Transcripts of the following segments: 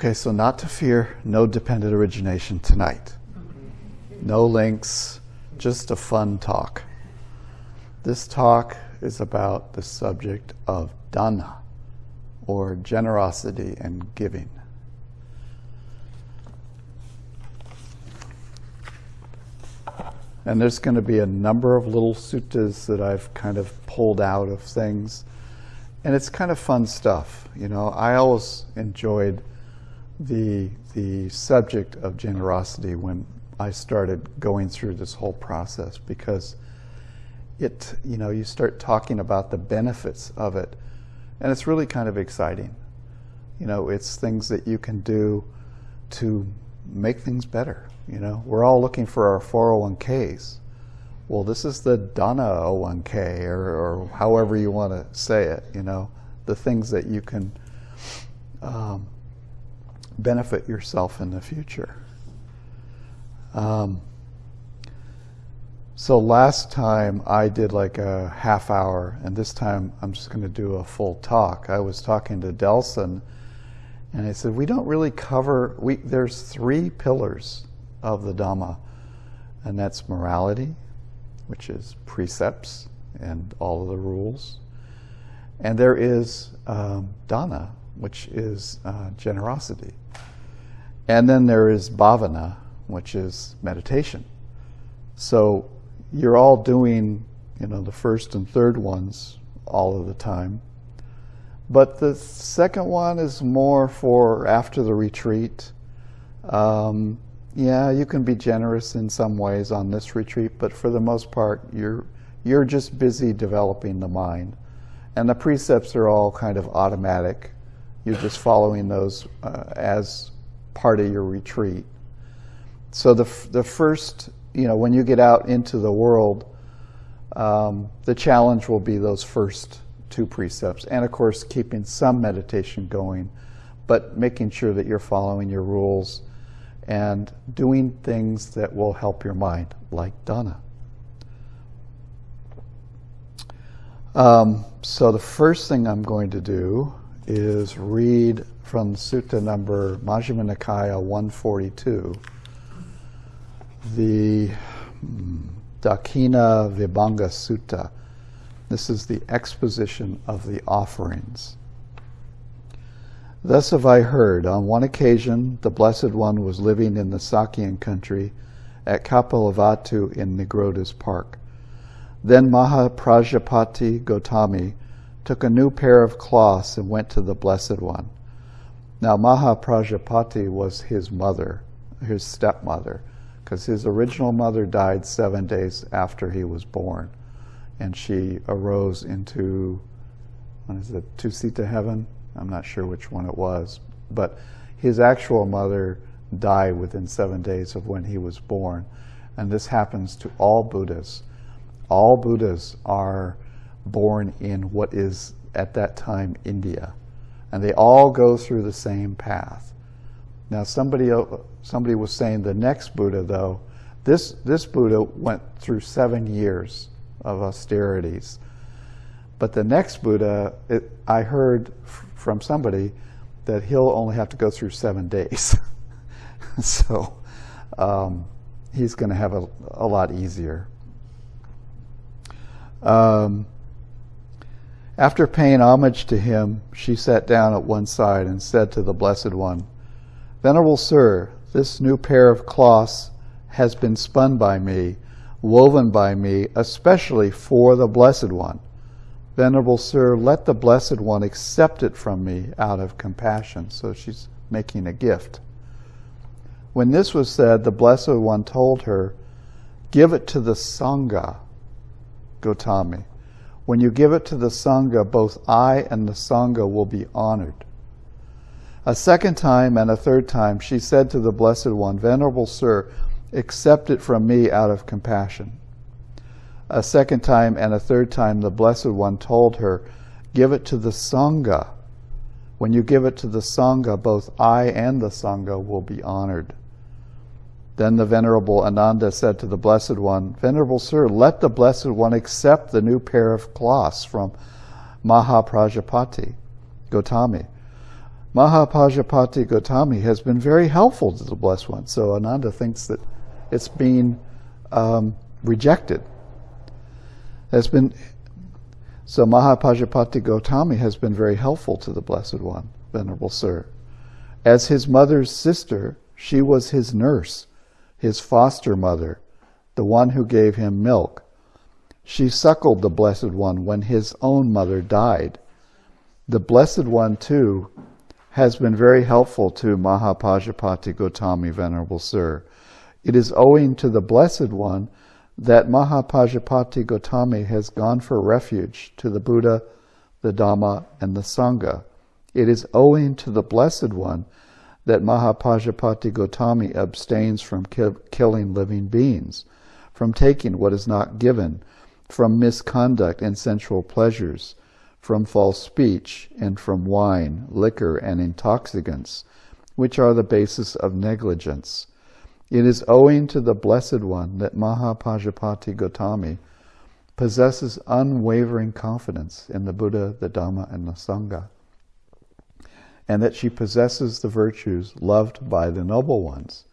Okay, so not to fear, no dependent origination tonight. No links, just a fun talk. This talk is about the subject of dana, or generosity and giving. And there's going to be a number of little suttas that I've kind of pulled out of things. And it's kind of fun stuff. You know, I always enjoyed the, the subject of generosity when I started going through this whole process because it, you know, you start talking about the benefits of it. And it's really kind of exciting. You know, it's things that you can do to make things better. You know, we're all looking for our 401ks. Well, this is the dana 01k, or, or however you want to say it. You know, the things that you can um, benefit yourself in the future. Um, so last time I did like a half hour, and this time I'm just going to do a full talk. I was talking to Delson, and I said, we don't really cover, we, there's three pillars of the Dhamma, and that's morality, which is precepts and all of the rules. And there is um, dana, which is uh, generosity. And then there is bhavana, which is meditation. So you're all doing, you know, the first and third ones all of the time. But the second one is more for after the retreat. Um, yeah, you can be generous in some ways on this retreat, but for the most part, you're you're just busy developing the mind, and the precepts are all kind of automatic. You're just following those uh, as part of your retreat. So the the first, you know, when you get out into the world, um, the challenge will be those first two precepts. And of course, keeping some meditation going, but making sure that you're following your rules and doing things that will help your mind, like dana. Um, so the first thing I'm going to do is read from Sutta number Majjhima Nikaya 142, the hmm, Dakkhina Vibhanga Sutta. This is the exposition of the offerings. Thus have I heard, on one occasion the Blessed One was living in the Sakyan country at Kapilavatthu in Nigrodha's park. Then Mahaprajapati Gotami took a new pair of cloths and went to the Blessed One. Now Mahaprajapati was his mother, his stepmother, because his original mother died seven days after he was born and she arose into, what is it, Tusita heaven? I'm not sure which one it was. But his actual mother died within seven days of when he was born. And this happens to all Buddhas. All Buddhas are born in what is, at that time, India. And they all go through the same path. Now, somebody, somebody was saying the next Buddha, though, this, this Buddha went through seven years of austerities. But the next Buddha, it, I heard from somebody that he'll only have to go through seven days. so um, he's going to have a, a, lot easier. Um, after paying homage to him, she sat down at one side and said to the Blessed One, Venerable Sir, this new pair of cloths has been spun by me woven by me, especially for the Blessed One. Venerable Sir, let the Blessed One accept it from me out of compassion. So she's making a gift. When this was said, the Blessed One told her, Give it to the Sangha, Gotami. When you give it to the Sangha, both I and the Sangha will be honored. A second time and a third time she said to the Blessed One, Venerable Sir, accept it from me out of compassion. A second time and a third time, the Blessed One told her, Give it to the Sangha. When you give it to the Sangha, both I and the Sangha will be honored. Then the Venerable Ananda said to the Blessed One, Venerable Sir, let the Blessed One accept the new pair of cloths from Mahaprajapati, Gotami. Mahaprajapati Gotami has been very helpful to the Blessed One. So Ananda thinks that it's being um, rejected. Has been so Mahapajapati Gotami has been very helpful to the Blessed One, Venerable Sir. As his mother's sister, she was his nurse, his foster mother, the one who gave him milk. She suckled the Blessed One when his own mother died. The Blessed One, too, has been very helpful to Mahapajapati Gotami, Venerable Sir. It is owing to the Blessed One that Mahapajapati Gotami has gone for refuge to the Buddha, the Dhamma, and the Sangha. It is owing to the Blessed One that Mahapajapati Gotami abstains from ki killing living beings, from taking what is not given, from misconduct and sensual pleasures, from false speech, and from wine, liquor, and intoxicants, which are the basis of negligence. It is owing to the Blessed One that Mahapajapati Gotami possesses unwavering confidence in the Buddha, the Dhamma, and the Sangha, and that she possesses the virtues loved by the noble ones.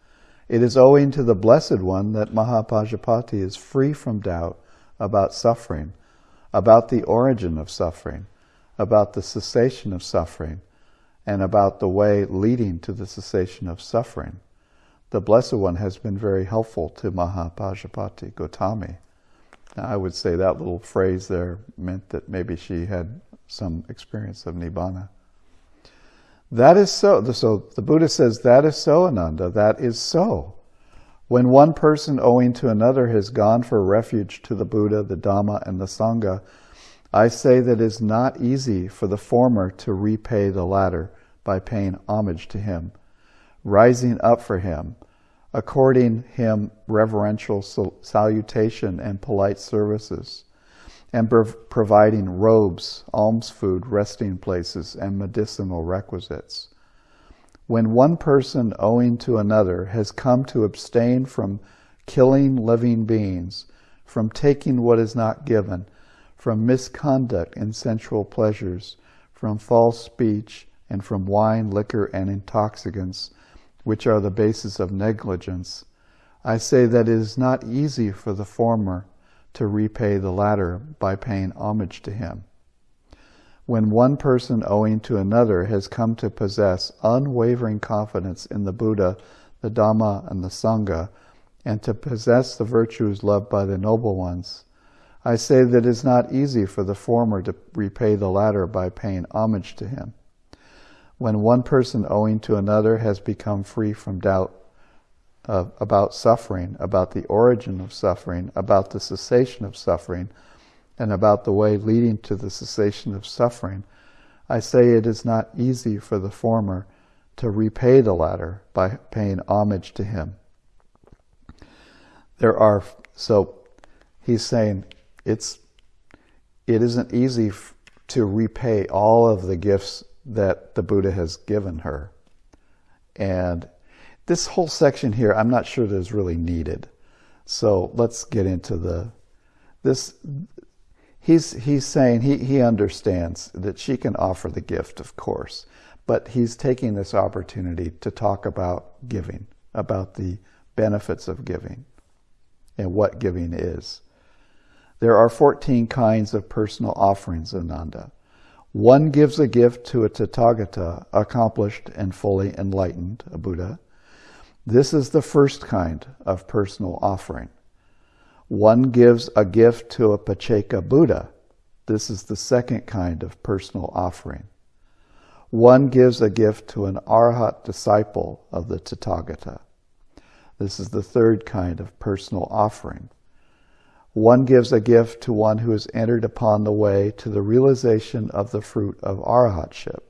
It is owing to the Blessed One that Mahapajapati is free from doubt about suffering, about the origin of suffering, about the cessation of suffering, and about the way leading to the cessation of suffering. The Blessed One has been very helpful to Mahapajapati Gotami. Now, I would say that little phrase there meant that maybe she had some experience of Nibbana. That is so. So the Buddha says, that is so, Ananda, that is so. When one person owing to another has gone for refuge to the Buddha, the Dhamma, and the Sangha, I say that it is not easy for the former to repay the latter by paying homage to him, rising up for him, according him reverential salutation and polite services, and providing robes, alms food, resting places, and medicinal requisites. When one person owing to another has come to abstain from killing living beings, from taking what is not given, from misconduct and sensual pleasures, from false speech, and from wine, liquor, and intoxicants, which are the basis of negligence, I say that it is not easy for the former to repay the latter by paying homage to him when one person owing to another has come to possess unwavering confidence in the Buddha, the Dhamma, and the Sangha, and to possess the virtues loved by the noble ones, I say that it is not easy for the former to repay the latter by paying homage to him. When one person owing to another has become free from doubt uh, about suffering, about the origin of suffering, about the cessation of suffering, and about the way leading to the cessation of suffering, I say it is not easy for the former to repay the latter by paying homage to him. There are, so he's saying it's, it isn't easy to repay all of the gifts that the Buddha has given her. And this whole section here, I'm not sure that is really needed. So let's get into the, this, he's, he's saying he, he understands that she can offer the gift, of course, but he's taking this opportunity to talk about giving, about the benefits of giving and what giving is. There are 14 kinds of personal offerings, Ananda. One gives a gift to a Tathagata, accomplished and fully enlightened, a Buddha. This is the first kind of personal offering. One gives a gift to a Pacceka Buddha. This is the second kind of personal offering. One gives a gift to an Arhat disciple of the Tathagata. This is the third kind of personal offering. One gives a gift to one who has entered upon the way to the realization of the fruit of Arhatship.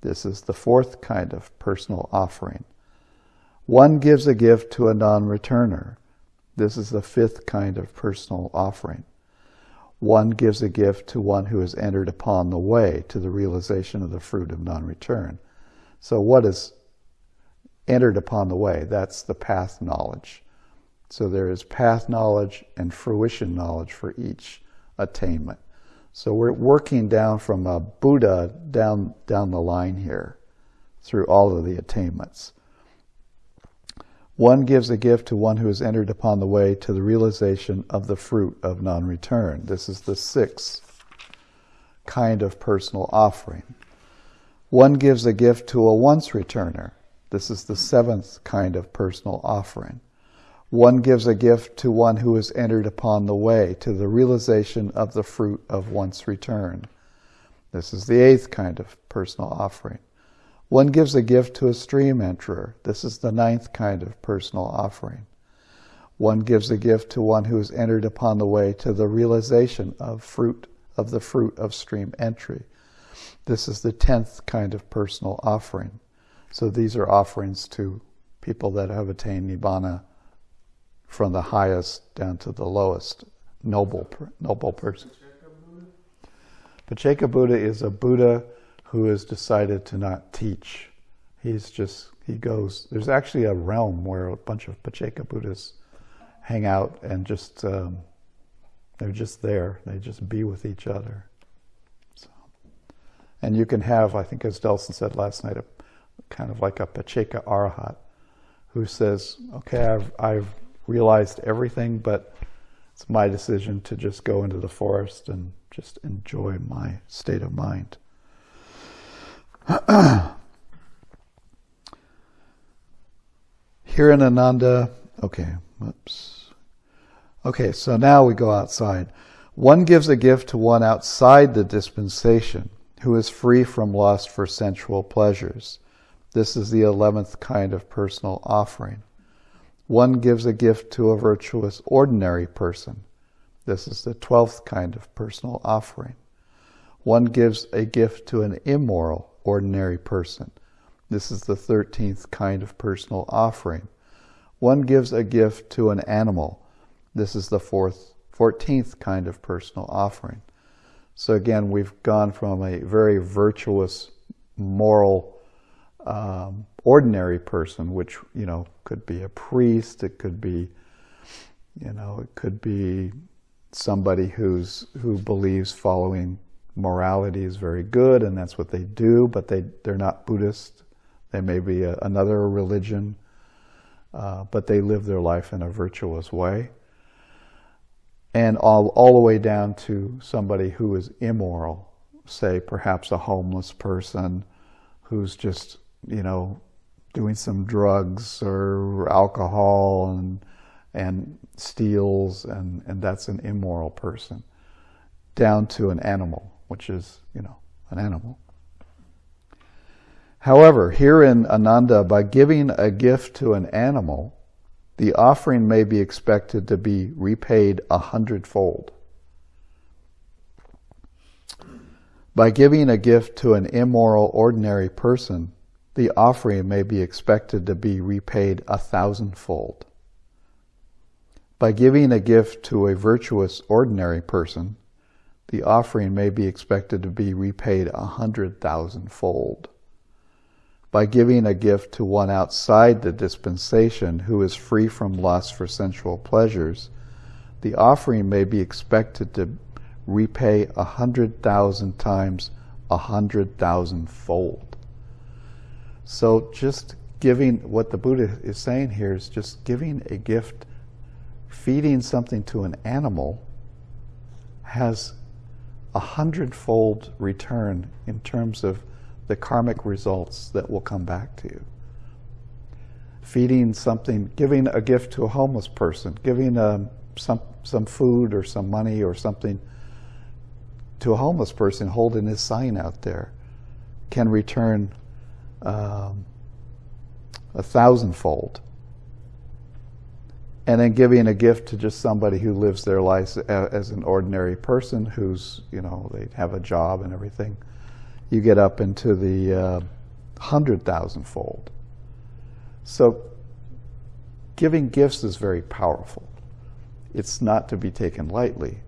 This is the fourth kind of personal offering. One gives a gift to a non-returner. This is the fifth kind of personal offering. One gives a gift to one who has entered upon the way to the realization of the fruit of non-return. So what is entered upon the way? That's the path knowledge. So there is path knowledge and fruition knowledge for each attainment. So we're working down from a Buddha down, down the line here. through all of the attainments. One gives a gift to one who has entered upon the way to the realization of the fruit of non return. This is the sixth kind of personal offering. One gives a gift to a once returner. This is the seventh kind of personal offering. One gives a gift to one who has entered upon the way to the realization of the fruit of once return. This is the eighth kind of personal offering. One gives a gift to a stream enterer. This is the ninth kind of personal offering. One gives a gift to one who has entered upon the way to the realization of fruit of the fruit of stream entry. This is the tenth kind of personal offering. So these are offerings to people that have attained nibbana from the highest down to the lowest noble noble person. Pacceka Buddha is a Buddha who has decided to not teach. He's just, he goes, there's actually a realm where a bunch of Pacceka Buddhas hang out and just, um, they're just there. They just be with each other. So, and you can have, I think as Delson said last night, a kind of like a Pacceka Arahat who says, okay, I've, I've realized everything, but it's my decision to just go into the forest and just enjoy my state of mind. Here in Ananda, okay, whoops. Okay, so now we go outside. One gives a gift to one outside the dispensation who is free from lust for sensual pleasures. This is the eleventh kind of personal offering. One gives a gift to a virtuous ordinary person. This is the twelfth kind of personal offering. One gives a gift to an immoral ordinary person. This is the 13th kind of personal offering. One gives a gift to an animal. This is the fourth, 14th kind of personal offering. So again, we've gone from a very virtuous, moral, um, ordinary person, which, you know, could be a priest, it could be, you know, it could be somebody who's, who believes following morality is very good and that's what they do, but they, they're not Buddhist. They may be a, another religion, uh, but they live their life in a virtuous way. And all, all the way down to somebody who is immoral, say perhaps a homeless person who's just, you know, doing some drugs or alcohol and, and steals, and, and that's an immoral person, down to an animal which is, you know, an animal. However, here in Ananda, by giving a gift to an animal, the offering may be expected to be repaid a hundredfold. By giving a gift to an immoral ordinary person, the offering may be expected to be repaid a thousandfold. By giving a gift to a virtuous ordinary person, the offering may be expected to be repaid a hundred thousand fold. By giving a gift to one outside the dispensation who is free from lust for sensual pleasures, the offering may be expected to repay a hundred thousand times a hundred thousand fold. So just giving, what the Buddha is saying here is just giving a gift, feeding something to an animal has a hundredfold return in terms of the karmic results that will come back to you. Feeding something, giving a gift to a homeless person, giving a, um, some, some food or some money or something to a homeless person holding his sign out there can return um, a thousandfold and then giving a gift to just somebody who lives their life as an ordinary person who's, you know, they have a job and everything, you get up into the uh, hundred thousand fold. So giving gifts is very powerful. It's not to be taken lightly.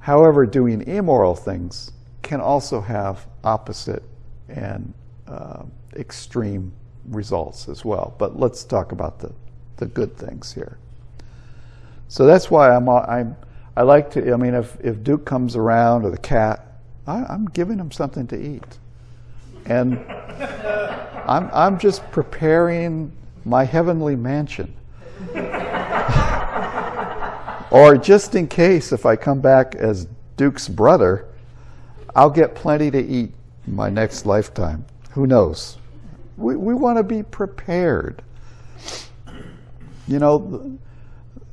However, doing immoral things can also have opposite and uh, extreme results as well. But let's talk about the the good things here. So that's why I'm, I'm I like to, I mean, if, if Duke comes around or the cat, I, am giving him something to eat. And I'm, I'm just preparing my heavenly mansion. or just in case, if I come back as Duke's brother, I'll get plenty to eat my next lifetime. Who knows? We, we want to be prepared. You know,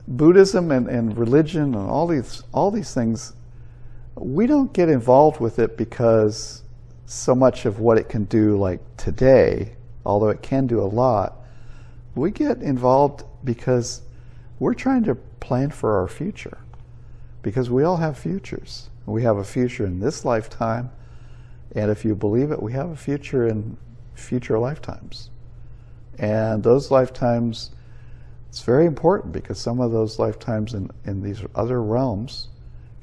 Buddhism and, and religion and all these, all these things, we don't get involved with it because so much of what it can do, like today, although it can do a lot, we get involved because we're trying to plan for our future. Because we all have futures. We have a future in this lifetime, and if you believe it, we have a future in future lifetimes. And those lifetimes, it's very important because some of those lifetimes in, in these other realms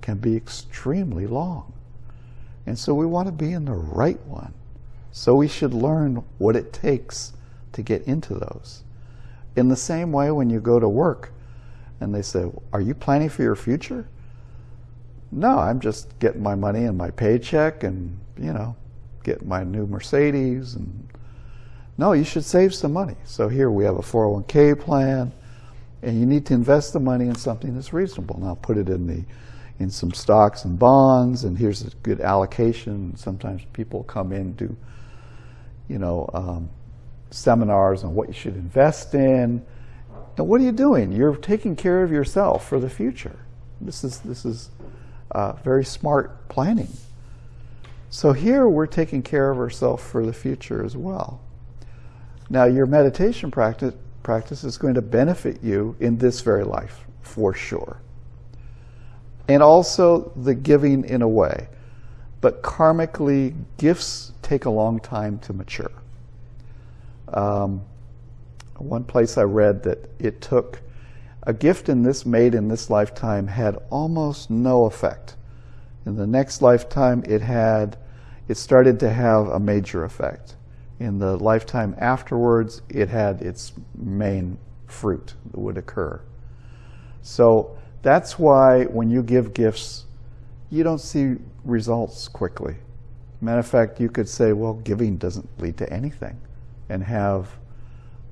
can be extremely long. And so we want to be in the right one. So we should learn what it takes to get into those. In the same way, when you go to work and they say, Are you planning for your future? No, I'm just getting my money and my paycheck and, you know, getting my new Mercedes. And no, you should save some money. So here we have a 401k plan, and you need to invest the money in something that's reasonable. Now put it in the in some stocks and bonds, and here's a good allocation. Sometimes people come in do, you know, um, seminars on what you should invest in. Now, what are you doing? You're taking care of yourself for the future. This is this is uh, very smart planning. So here we're taking care of ourselves for the future as well. Now your meditation practice, practice is going to benefit you in this very life, for sure. And also the giving in a way. But karmically, gifts take a long time to mature. Um, one place I read that it took a gift in this made in this lifetime had almost no effect. In the next lifetime, it had, it started to have a major effect. In the lifetime afterwards, it had its main fruit that would occur. So that's why when you give gifts, you don't see results quickly. Matter of fact, you could say, well, giving doesn't lead to anything and have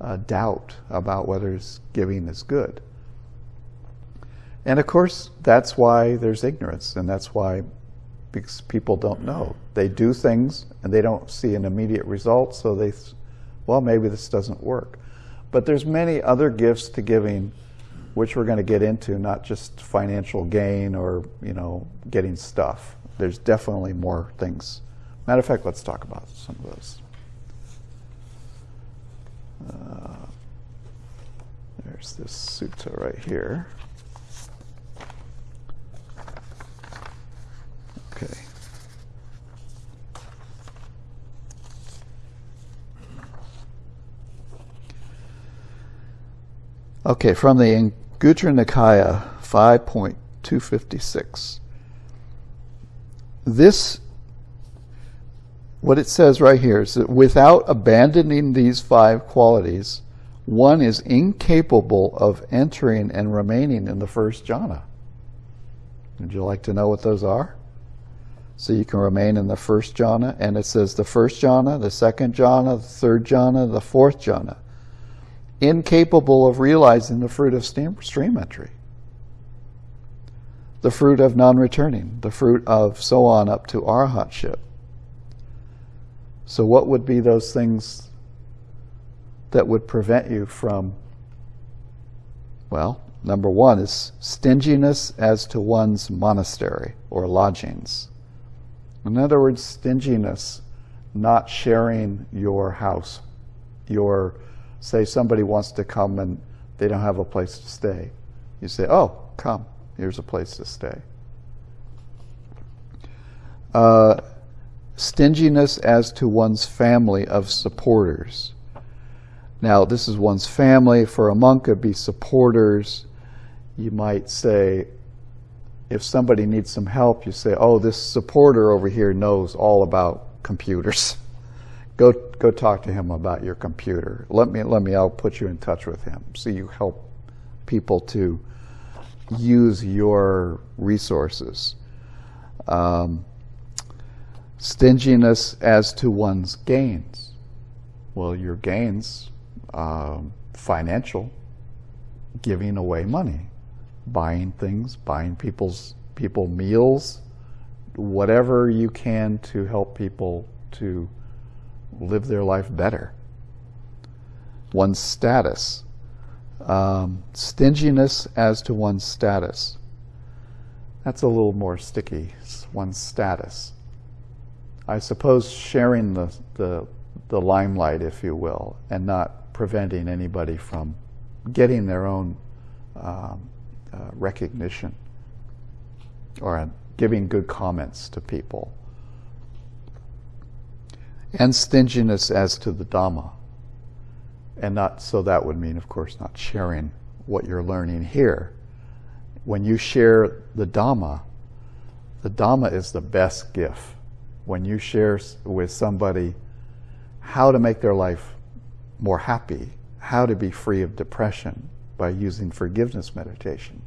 a doubt about whether giving is good. And of course, that's why there's ignorance, and that's why because people don't know. They do things and they don't see an immediate result, so they, well, maybe this doesn't work. But there's many other gifts to giving, which we're going to get into, not just financial gain or you know getting stuff. There's definitely more things. Matter of fact, let's talk about some of those. Uh, there's this sutta right here. Okay. Okay, from the Anguttara Nikaya 5.256. This, what it says right here is that without abandoning these five qualities, one is incapable of entering and remaining in the first jhana. Would you like to know what those are? So you can remain in the first jhana, and it says the first jhana, the second jhana, the third jhana, the fourth jhana. Incapable of realizing the fruit of stream entry, the fruit of non returning, the fruit of so on up to arhatship. So, what would be those things that would prevent you from? Well, number one is stinginess as to one's monastery or lodgings. In other words, stinginess, not sharing your house. Your, say somebody wants to come and they don't have a place to stay. You say, oh, come, here's a place to stay. Uh, stinginess as to one's family of supporters. Now, this is one's family. For a monk, it'd be supporters. You might say, if somebody needs some help, you say, oh, this supporter over here knows all about computers. go, go talk to him about your computer. Let me, let me, I'll put you in touch with him. So you help people to use your resources. Um, Stinginess as to one's gains. Well, your gains, um, financial, giving away money, buying things, buying people's people meals, whatever you can to help people to live their life better. One's status, um, stinginess as to one's status. That's a little more sticky, one's status. I suppose sharing the, the, the limelight, if you will, and not preventing anybody from getting their own um, uh, recognition or giving good comments to people. And stinginess as to the Dhamma. And not, so that would mean, of course, not sharing what you're learning here. When you share the Dhamma, the Dhamma is the best gift. When you share with somebody how to make their life more happy, how to be free of depression by using forgiveness meditation,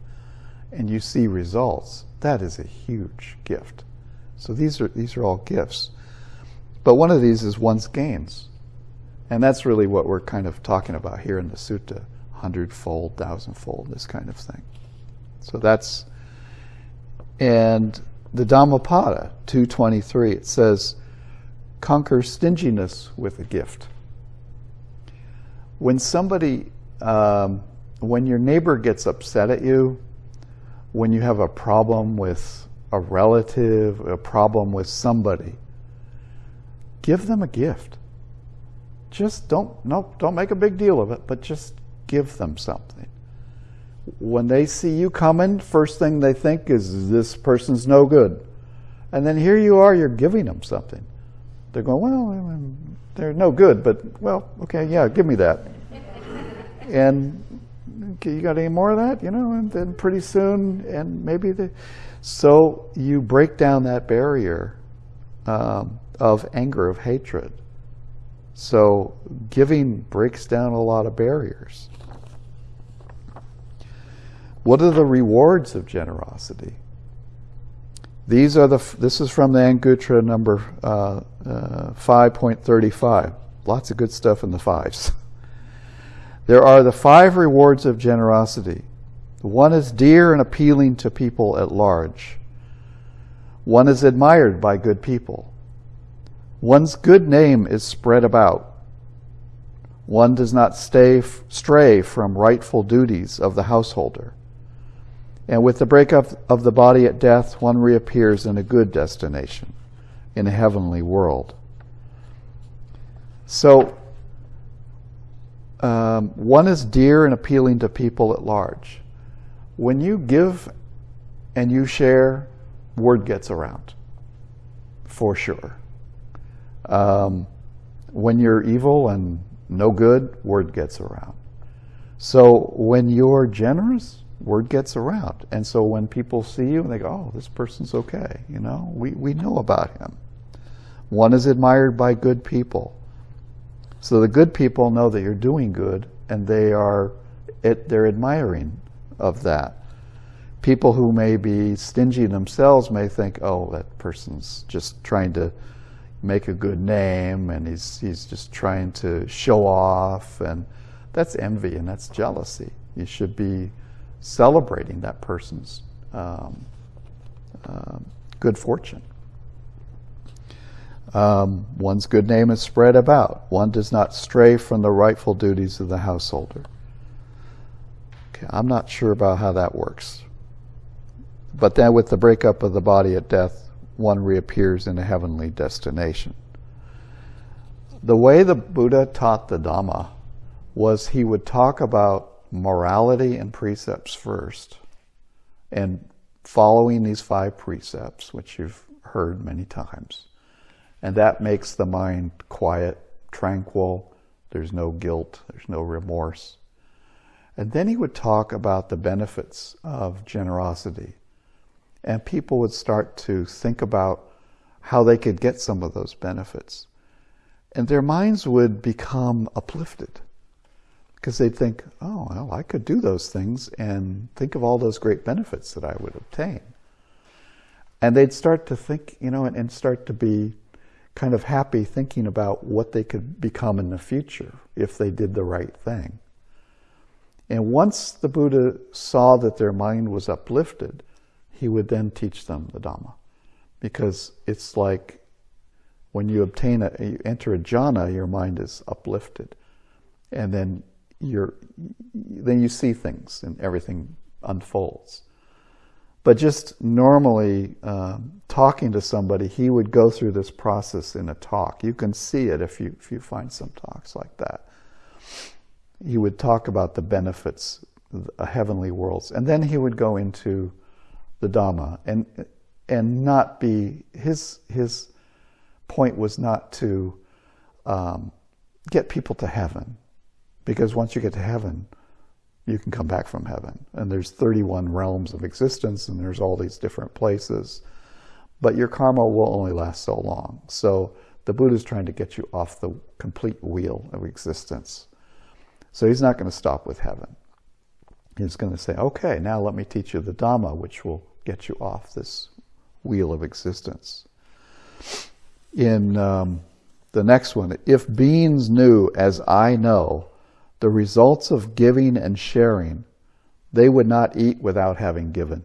and you see results, that is a huge gift. So these are, these are all gifts. But one of these is one's gains. And that's really what we're kind of talking about here in the sutta hundredfold, thousandfold, this kind of thing. So that's, and the Dhammapada 223, it says, conquer stinginess with a gift. When somebody, um, when your neighbor gets upset at you, when you have a problem with a relative, a problem with somebody, give them a gift. Just don't, no, don't make a big deal of it, but just give them something. When they see you coming, first thing they think is this person's no good. And then here you are, you're giving them something. They're going, well, they're no good, but well, okay, yeah, give me that. and you got any more of that? You know, and then pretty soon, and maybe the, so you break down that barrier um, of anger, of hatred. So giving breaks down a lot of barriers. What are the rewards of generosity? These are the. This is from the Anguttara number uh, uh, 5.35. Lots of good stuff in the fives. There are the five rewards of generosity. One is dear and appealing to people at large. One is admired by good people. One's good name is spread about. One does not stay, stray from rightful duties of the householder. And with the breakup of the body at death, one reappears in a good destination, in a heavenly world. So um, one is dear and appealing to people at large. When you give and you share, word gets around, for sure. Um, when you're evil and no good, word gets around. So when you're generous, word gets around. And so when people see you, and they go, oh, this person's okay. You know, we, we know about him. One is admired by good people. So the good people know that you're doing good, and they are it, they're admiring of that. People who may be stingy themselves may think, "Oh, that person's just trying to make a good name, and he's he's just trying to show off," and that's envy and that's jealousy. You should be celebrating that person's um, uh, good fortune. Um, one's good name is spread about. One does not stray from the rightful duties of the householder. Okay, I'm not sure about how that works. But then with the breakup of the body at death, one reappears in a heavenly destination. The way the Buddha taught the Dhamma was he would talk about morality and precepts first, and following these five precepts, which you've heard many times and that makes the mind quiet, tranquil. There's no guilt, there's no remorse. And then he would talk about the benefits of generosity. And people would start to think about how they could get some of those benefits. And their minds would become uplifted because they'd think, oh, well, I could do those things and think of all those great benefits that I would obtain. And they'd start to think, you know, and, and start to be kind of happy thinking about what they could become in the future if they did the right thing. And once the Buddha saw that their mind was uplifted, he would then teach them the Dhamma. Because it's like when you obtain a, you enter a jhana, your mind is uplifted. And then you're, then you see things and everything unfolds. But just normally um, talking to somebody, he would go through this process in a talk. You can see it if you, if you find some talks like that. He would talk about the benefits of heavenly worlds. And then he would go into the Dhamma and, and not be, his, his point was not to um, get people to heaven. Because once you get to heaven, you can come back from heaven. And there's 31 realms of existence and there's all these different places. But your karma will only last so long. So the Buddha is trying to get you off the complete wheel of existence. So he's not going to stop with heaven. He's going to say, okay, now let me teach you the Dhamma, which will get you off this wheel of existence. In um, the next one, if beings knew as I know, the results of giving and sharing, they would not eat without having given,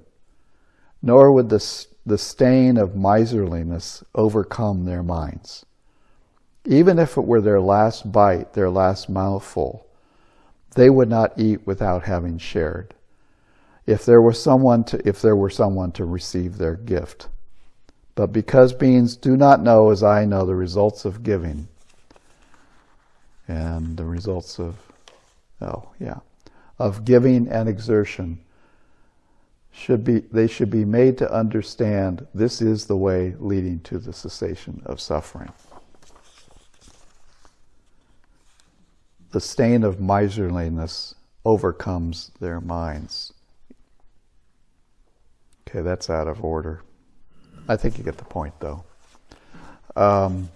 nor would the, the stain of miserliness overcome their minds. Even if it were their last bite, their last mouthful, they would not eat without having shared. If there were someone to, if there were someone to receive their gift. But because beings do not know as I know the results of giving and the results of oh yeah, of giving and exertion should be they should be made to understand this is the way leading to the cessation of suffering. The stain of miserliness overcomes their minds. Okay, that's out of order. I think you get the point, though. Um,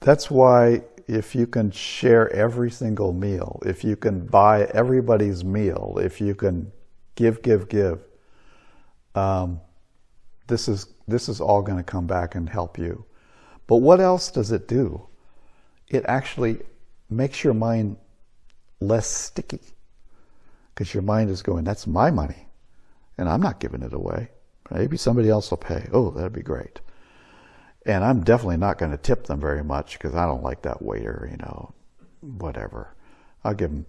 that's why if you can share every single meal, if you can buy everybody's meal, if you can give, give, give, um, this is this is all going to come back and help you. But what else does it do? It actually makes your mind less sticky because your mind is going, that's my money and I'm not giving it away. Maybe somebody else will pay. Oh, that'd be great. And I'm definitely not going to tip them very much because I don't like that waiter, you know, whatever. I'll give them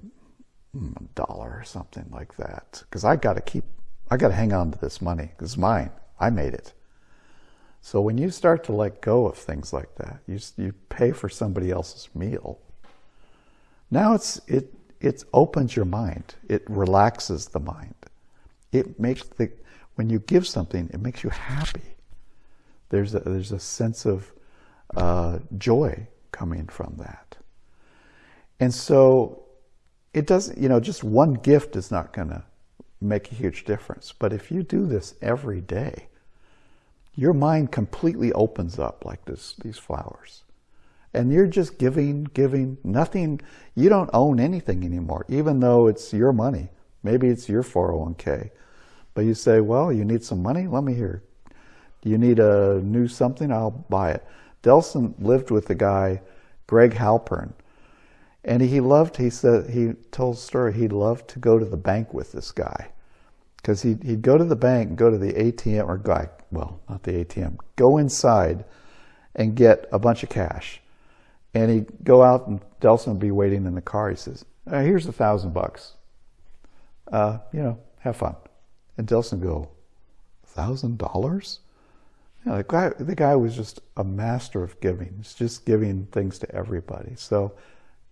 hmm, a dollar or something like that because I got to keep, I got to hang on to this money. It's mine. I made it. So when you start to let go of things like that, you, you pay for somebody else's meal. Now it's, it, it opens your mind. It relaxes the mind. It makes the, when you give something, it makes you happy. There's a, there's a sense of uh, joy coming from that. And so it doesn't, you know, just one gift is not going to make a huge difference. But if you do this every day, your mind completely opens up like this, these flowers. And you're just giving, giving, nothing, you don't own anything anymore, even though it's your money. Maybe it's your 401k. But you say, well, you need some money? Let me hear. You need a new something? I'll buy it. Delson lived with the guy, Greg Halpern. And he loved, he said, he told a story, he loved to go to the bank with this guy. Because he'd, he'd go to the bank, go to the ATM, or guy, well, not the ATM, go inside and get a bunch of cash. And he'd go out and Delson would be waiting in the car. He says, here's a thousand bucks. Uh, you know, have fun. And Delson go, thousand dollars? Know, the, guy, the guy was just a master of giving. He's just giving things to everybody. So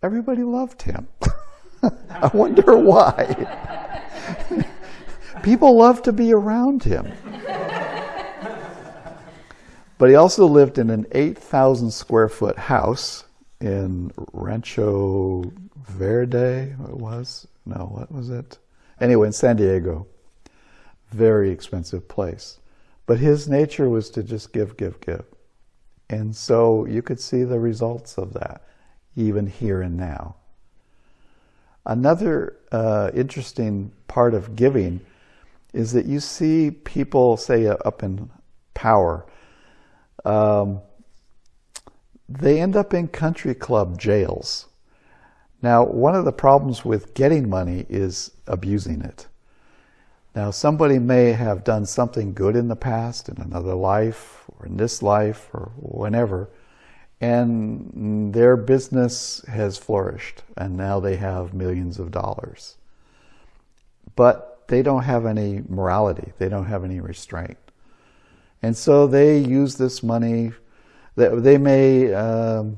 everybody loved him. I wonder why. People love to be around him. but he also lived in an 8,000 square foot house in Rancho Verde, it was? No, what was it? Anyway, in San Diego. Very expensive place. But his nature was to just give, give, give. And so you could see the results of that, even here and now. Another uh, interesting part of giving is that you see people, say, uh, up in power, um, they end up in country club jails. Now, one of the problems with getting money is abusing it. Now, somebody may have done something good in the past, in another life, or in this life, or whenever, and their business has flourished, and now they have millions of dollars. But they don't have any morality, they don't have any restraint. And so they use this money, they may, um,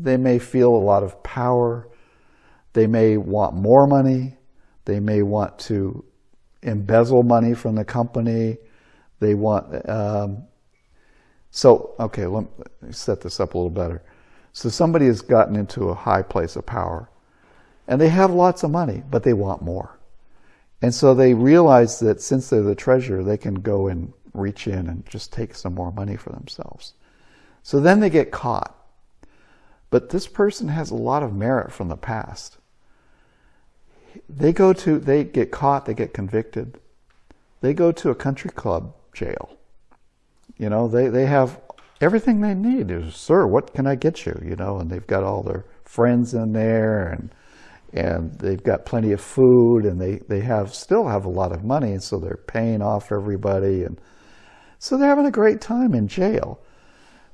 they may feel a lot of power, they may want more money, they may want to embezzle money from the company. They want, um, so, okay, let me set this up a little better. So somebody has gotten into a high place of power and they have lots of money, but they want more. And so they realize that since they're the treasurer, they can go and reach in and just take some more money for themselves. So then they get caught. But this person has a lot of merit from the past they go to, they get caught, they get convicted. They go to a country club jail. You know, they, they have everything they need. Is, Sir, what can I get you? You know, and they've got all their friends in there and and they've got plenty of food and they, they have still have a lot of money and so they're paying off everybody and so they're having a great time in jail.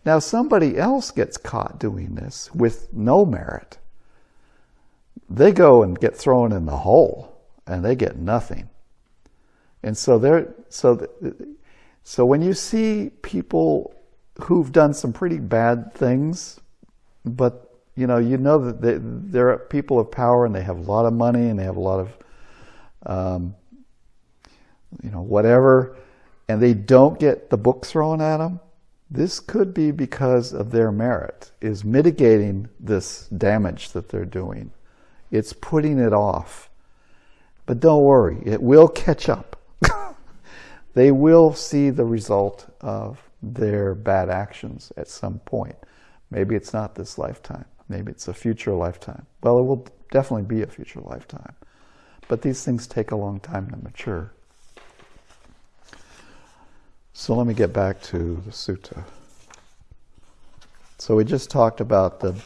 Now somebody else gets caught doing this with no merit they go and get thrown in the hole and they get nothing. And so they're, so, so when you see people who've done some pretty bad things, but you know, you know that they, they're people of power and they have a lot of money and they have a lot of, um, you know, whatever, and they don't get the book thrown at them, this could be because of their merit, is mitigating this damage that they're doing. It's putting it off. But don't worry, it will catch up. they will see the result of their bad actions at some point. Maybe it's not this lifetime. Maybe it's a future lifetime. Well, it will definitely be a future lifetime. But these things take a long time to mature. So let me get back to the sutta. So we just talked about the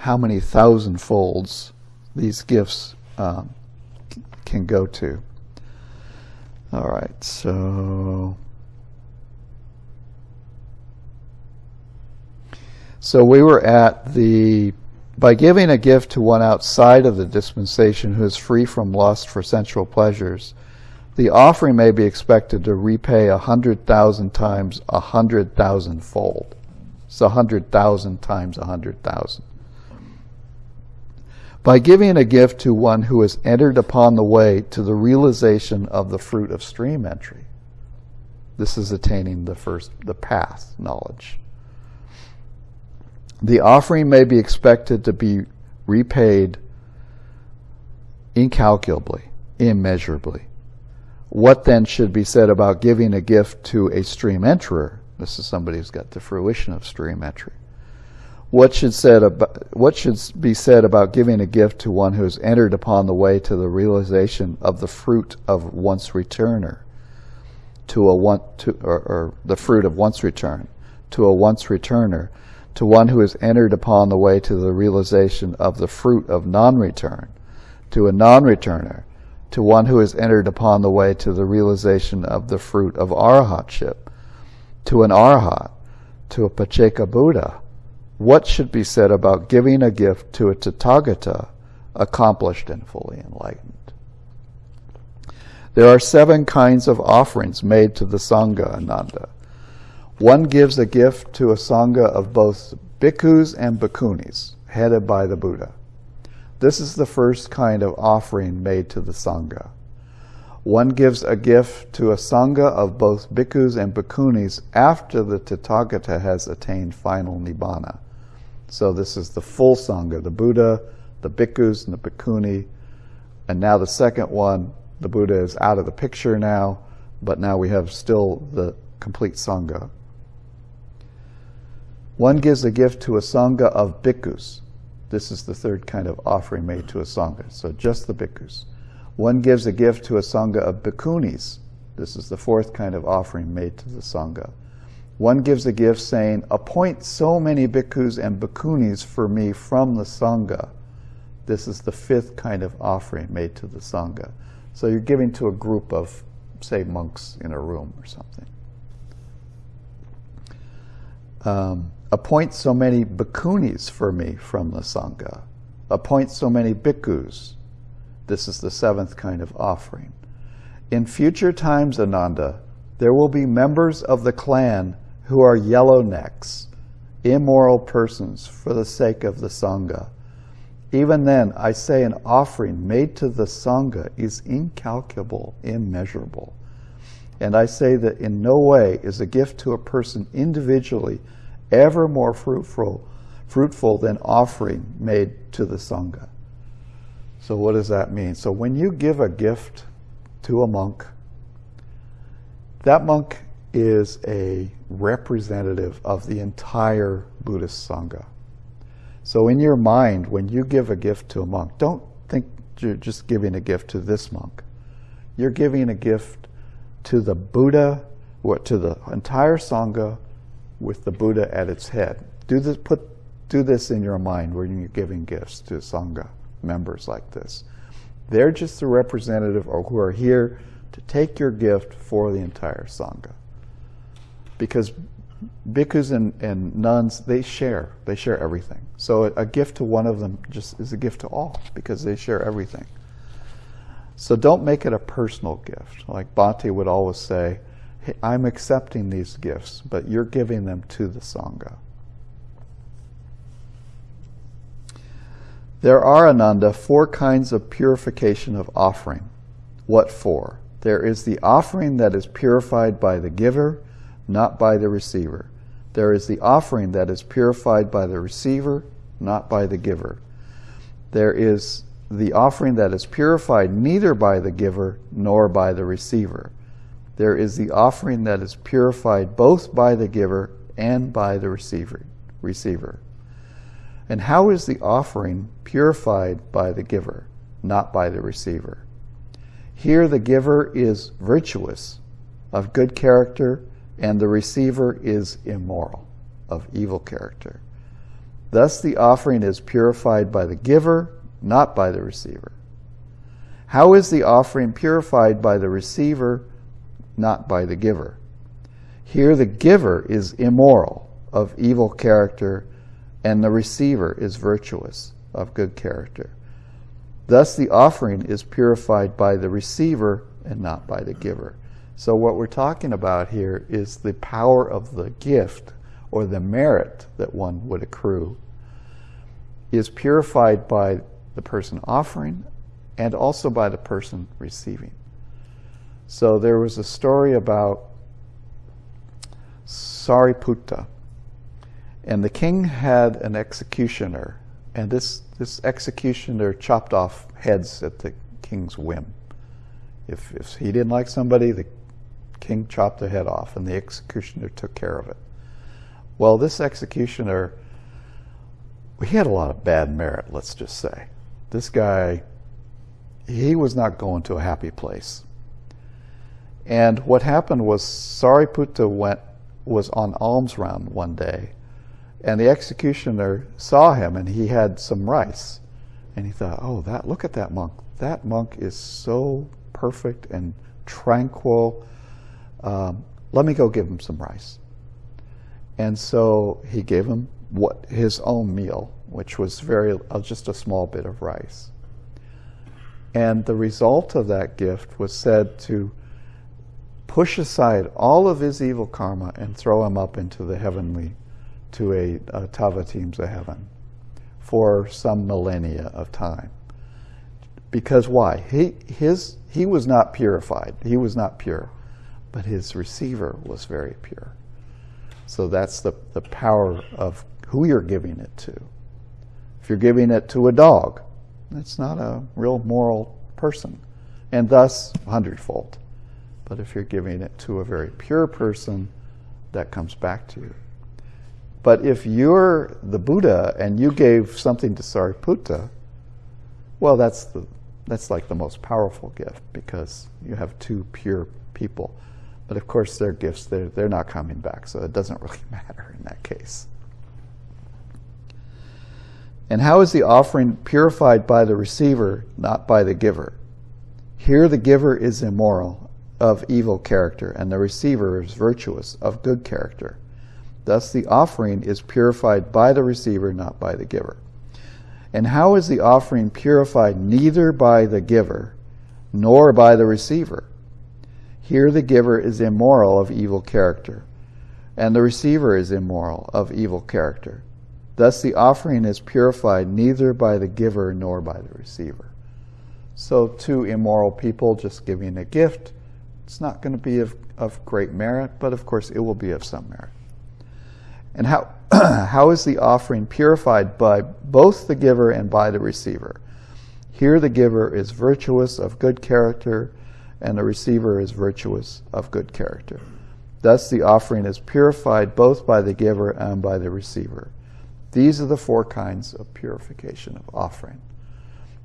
how many thousand folds these gifts um, can go to. All right, so so we were at the by giving a gift to one outside of the dispensation who is free from lust for sensual pleasures, the offering may be expected to repay a hundred thousand times a hundred thousand fold. It's a hundred thousand times a hundred thousand. By giving a gift to one who has entered upon the way to the realization of the fruit of stream entry. This is attaining the first, the path knowledge. The offering may be expected to be repaid incalculably, immeasurably. What then should be said about giving a gift to a stream enterer? This is somebody who's got the fruition of stream entry. What should, said about, what should be said about giving a gift to one who has entered upon the way to the realization of the fruit of once returner, to a one, to, or, or the fruit of once return, to a once returner, to one who has entered upon the way to the realization of the fruit of non-return, to a non-returner, to one who has entered upon the way to the realization of the fruit of arahatship, to an arahat, to a pacceka Buddha, what should be said about giving a gift to a Tathagata accomplished and fully enlightened? There are seven kinds of offerings made to the Sangha, Ananda. One gives a gift to a Sangha of both bhikkhus and bhikkhunis, headed by the Buddha. This is the first kind of offering made to the Sangha. One gives a gift to a Sangha of both bhikkhus and bhikkhunis after the Tathagata has attained final Nibbana. So this is the full Sangha, the Buddha, the bhikkhus, and the bhikkhuni. And now the second one, the Buddha is out of the picture now, but now we have still the complete Sangha. One gives a gift to a Sangha of bhikkhus. This is the third kind of offering made to a Sangha, so just the bhikkhus. One gives a gift to a Sangha of bhikkhunis. This is the fourth kind of offering made to the Sangha. One gives a gift saying, Appoint so many bhikkhus and bhikkhunis for me from the Sangha. This is the fifth kind of offering made to the Sangha. So you're giving to a group of, say, monks in a room or something. Um, appoint so many bhikkhunis for me from the Sangha. Appoint so many bhikkhus. This is the seventh kind of offering. In future times, Ananda, there will be members of the clan who are yellow necks, immoral persons for the sake of the Sangha. Even then, I say an offering made to the Sangha is incalculable, immeasurable. And I say that in no way is a gift to a person individually ever more fruitful, fruitful than offering made to the Sangha. So what does that mean? So when you give a gift to a monk, that monk is a representative of the entire Buddhist Sangha. So in your mind, when you give a gift to a monk, don't think you're just giving a gift to this monk. You're giving a gift to the Buddha, what to the entire Sangha with the Buddha at its head. Do this, put, do this in your mind when you're giving gifts to Sangha members like this. They're just the representative or who are here to take your gift for the entire Sangha. Because bhikkhus and, and nuns, they share. They share everything. So a, a gift to one of them just is a gift to all because they share everything. So don't make it a personal gift. Like Bhante would always say, hey, I'm accepting these gifts, but you're giving them to the Sangha. There are, Ananda, four kinds of purification of offering. What for? There is the offering that is purified by the giver, not by the receiver. There is the offering that is purified by the receiver, not by the giver. There is the offering that is purified neither by the giver nor by the receiver. There is the offering that is purified both by the giver and by the receiver. receiver. And how is the offering purified by the giver, not by the receiver? Here the giver is virtuous, of good character, and the receiver is immoral, of evil character. Thus the offering is purified by the giver, not by the receiver. How is the offering purified by the receiver, not by the giver? Here the giver is immoral, of evil character, and the receiver is virtuous, of good character. Thus the offering is purified by the receiver and not by the giver. So what we're talking about here is the power of the gift or the merit that one would accrue is purified by the person offering and also by the person receiving. So there was a story about Sariputta, and the king had an executioner, and this, this executioner chopped off heads at the king's whim. If, if he didn't like somebody, the king chopped the head off, and the executioner took care of it. Well, this executioner, he had a lot of bad merit, let's just say. This guy, he was not going to a happy place. And what happened was Sariputta went, was on alms round one day, and the executioner saw him and he had some rice. And he thought, oh, that look at that monk. That monk is so perfect and tranquil. Um, let me go give him some rice. And so he gave him what his own meal, which was very uh, just a small bit of rice. And the result of that gift was said to push aside all of his evil karma and throw him up into the heavenly to a, a Tavatimsa heaven for some millennia of time. Because why? He, his, he was not purified. He was not pure. But his receiver was very pure. So that's the, the power of who you're giving it to. If you're giving it to a dog, that's not a real moral person, and thus hundredfold. But if you're giving it to a very pure person, that comes back to you. But if you're the Buddha and you gave something to Sariputta, well, that's the that's like the most powerful gift because you have two pure people. But of course, their gifts, they're, they're not coming back, so it doesn't really matter in that case. And how is the offering purified by the receiver, not by the giver? Here the giver is immoral, of evil character, and the receiver is virtuous, of good character. Thus the offering is purified by the receiver, not by the giver. And how is the offering purified neither by the giver nor by the receiver? Here the giver is immoral of evil character, and the receiver is immoral of evil character. Thus the offering is purified neither by the giver nor by the receiver. So two immoral people just giving a gift, it's not going to be of, of great merit, but of course it will be of some merit. And how, how is the offering purified by both the giver and by the receiver? Here the giver is virtuous of good character, and the receiver is virtuous of good character. Thus the offering is purified both by the giver and by the receiver. These are the four kinds of purification of offering.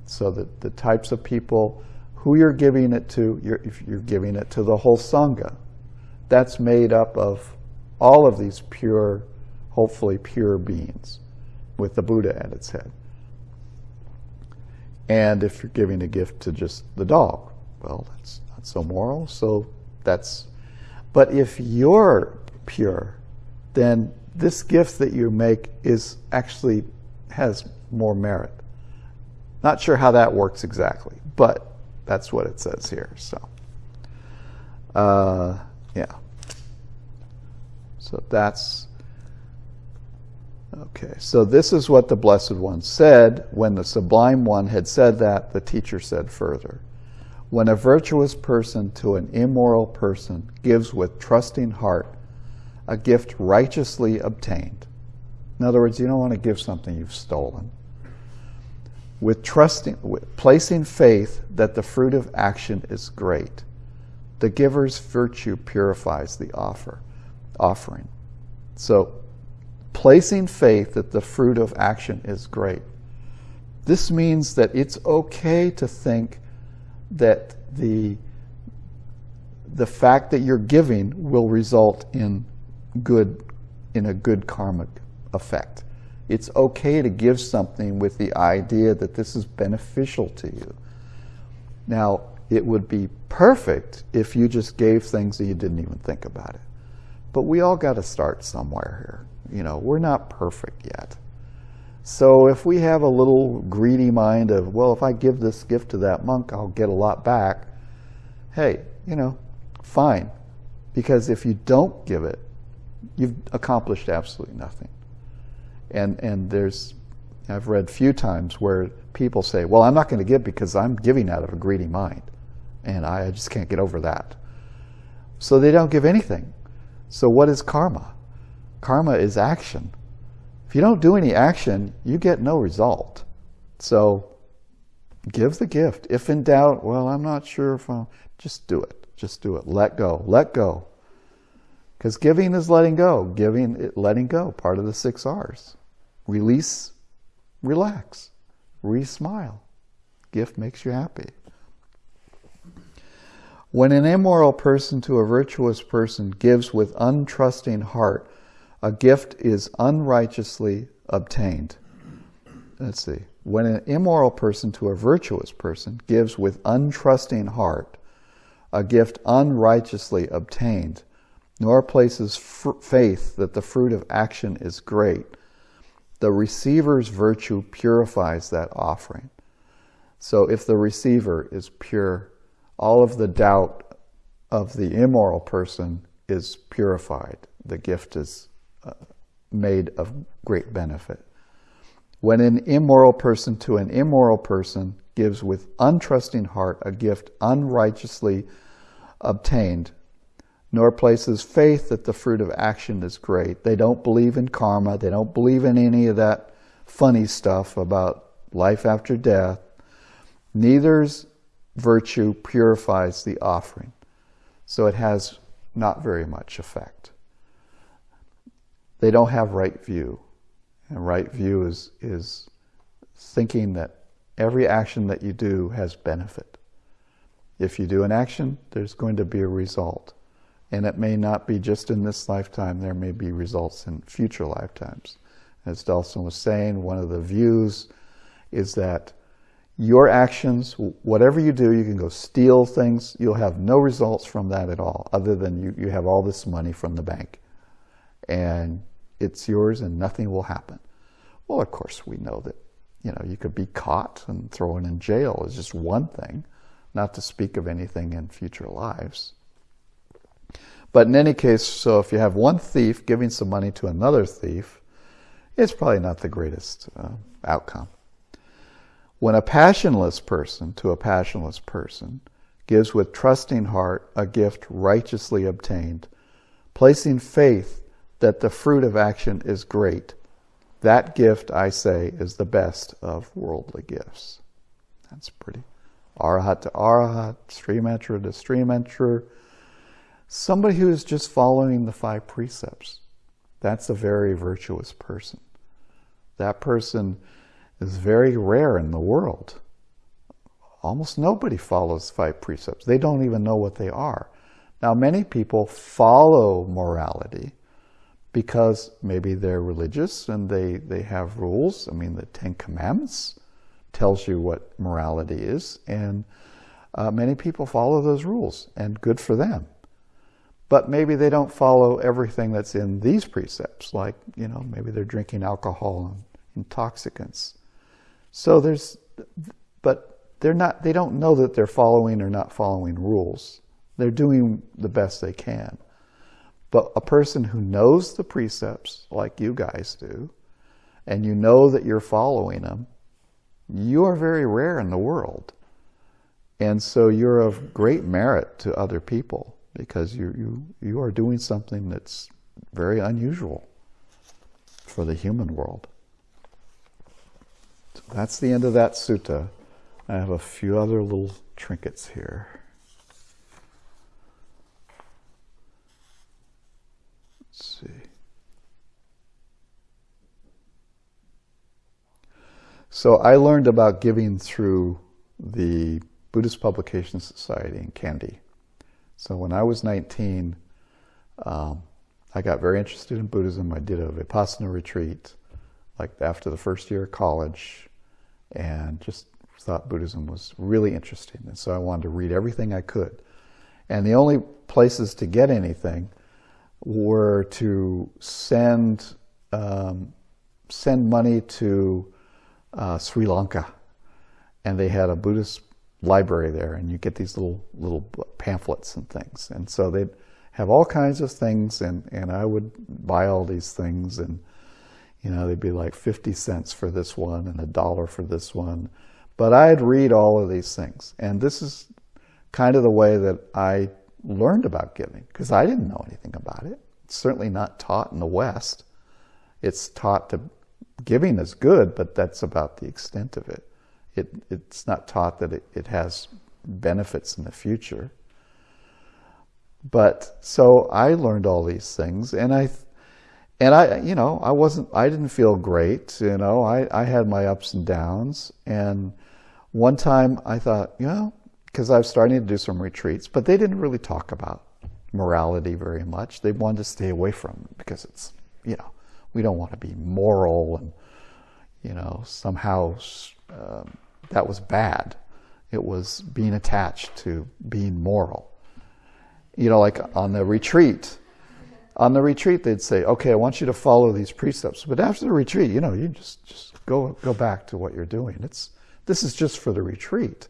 So that the types of people, who you're giving it to, you're, if you're giving it to the whole Sangha, that's made up of all of these pure hopefully pure beings with the Buddha at its head. And if you're giving a gift to just the dog, well, that's not so moral. So that's, but if you're pure, then this gift that you make is actually has more merit. Not sure how that works exactly, but that's what it says here. So, uh, yeah. So that's Okay, so this is what the Blessed One said. When the Sublime One had said that, the teacher said further When a virtuous person to an immoral person gives with trusting heart a gift righteously obtained, in other words, you don't want to give something you've stolen. With trusting, with placing faith that the fruit of action is great, the giver's virtue purifies the offer, offering. So placing faith that the fruit of action is great. This means that it's okay to think that the, the fact that you're giving will result in good, in a good karmic effect. It's okay to give something with the idea that this is beneficial to you. Now, it would be perfect if you just gave things and you didn't even think about it. But we all got to start somewhere here. You know, we're not perfect yet. So if we have a little greedy mind of, well, if I give this gift to that monk, I'll get a lot back. Hey, you know, fine. Because if you don't give it, you've accomplished absolutely nothing. And, and there's, I've read few times where people say, well, I'm not going to give because I'm giving out of a greedy mind. And I, I just can't get over that. So they don't give anything. So what is karma? Karma is action. If you don't do any action, you get no result. So give the gift. If in doubt, well, I'm not sure if I'll, just do it. Just do it. Let go. Let go. Because giving is letting go. Giving, it letting go, part of the six R's. Release, relax, re-smile. Gift makes you happy. When an immoral person to a virtuous person gives with untrusting heart, a gift is unrighteously obtained. Let's see. When an immoral person to a virtuous person gives with untrusting heart, a gift unrighteously obtained, nor places faith that the fruit of action is great, the receiver's virtue purifies that offering. So if the receiver is pure, all of the doubt of the immoral person is purified. The gift is made of great benefit. When an immoral person to an immoral person gives with untrusting heart a gift unrighteously obtained, nor places faith that the fruit of action is great. They don't believe in karma. They don't believe in any of that funny stuff about life after death. Neither's virtue purifies the offering. So it has not very much effect they don't have right view. And right view is, is thinking that every action that you do has benefit. If you do an action, there's going to be a result. And it may not be just in this lifetime, there may be results in future lifetimes. As Delson was saying, one of the views is that your actions, whatever you do, you can go steal things, you'll have no results from that at all, other than you, you have all this money from the bank. And it's yours and nothing will happen. Well, of course, we know that, you know, you could be caught and thrown in jail is just one thing, not to speak of anything in future lives. But in any case, so if you have one thief giving some money to another thief, it's probably not the greatest uh, outcome. When a passionless person to a passionless person gives with trusting heart a gift righteously obtained, placing faith that the fruit of action is great, that gift, I say, is the best of worldly gifts. That's pretty. Arahat to arahat, stream enterer to stream enterer. Somebody who is just following the five precepts. That's a very virtuous person. That person is very rare in the world. Almost nobody follows five precepts. They don't even know what they are. Now, many people follow morality because maybe they're religious and they, they have rules. I mean, the Ten Commandments tells you what morality is, and uh, many people follow those rules, and good for them. But maybe they don't follow everything that's in these precepts, like, you know, maybe they're drinking alcohol and intoxicants. So there's, but they're not, they don't know that they're following or not following rules. They're doing the best they can. But a person who knows the precepts, like you guys do, and you know that you're following them, you are very rare in the world. And so you're of great merit to other people because you, you, you are doing something that's very unusual for the human world. So that's the end of that sutta. I have a few other little trinkets here. Let's see. So I learned about giving through the Buddhist Publication Society in Kandy. So when I was 19, um, I got very interested in Buddhism. I did a Vipassana retreat like after the first year of college and just thought Buddhism was really interesting. And so I wanted to read everything I could. And the only places to get anything were to send um, send money to uh, Sri Lanka, and they had a Buddhist library there, and you get these little little pamphlets and things. And so they'd have all kinds of things, and and I would buy all these things and you know, they'd be like 50 cents for this one and a dollar for this one. But I'd read all of these things. And this is kind of the way that I learned about giving because I didn't know anything about it. It's certainly not taught in the West. It's taught to giving is good, but that's about the extent of it. it it's not taught that it, it has benefits in the future. But so I learned all these things, and I and I, you know, I wasn't, I didn't feel great. You know, I, I had my ups and downs. And one time I thought, you know, because I was starting to do some retreats, but they didn't really talk about morality very much. They wanted to stay away from it because it's, you know, we don't want to be moral and, you know, somehow um, that was bad. It was being attached to being moral. You know, like on the retreat, on the retreat, they'd say, okay, I want you to follow these precepts. But after the retreat, you know, you just, just go, go back to what you're doing. It's, this is just for the retreat.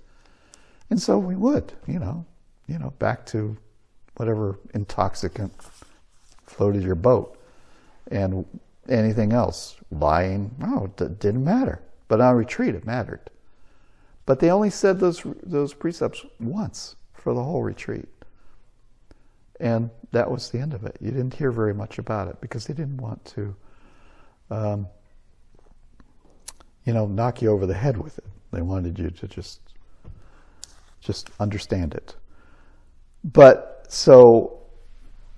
And so we would, you know, you know, back to whatever intoxicant floated your boat and anything else, lying, no, it didn't matter. But on retreat, it mattered. But they only said those, those precepts once for the whole retreat. And that was the end of it. You didn't hear very much about it because they didn't want to, um, you know, knock you over the head with it. They wanted you to just, just understand it. But so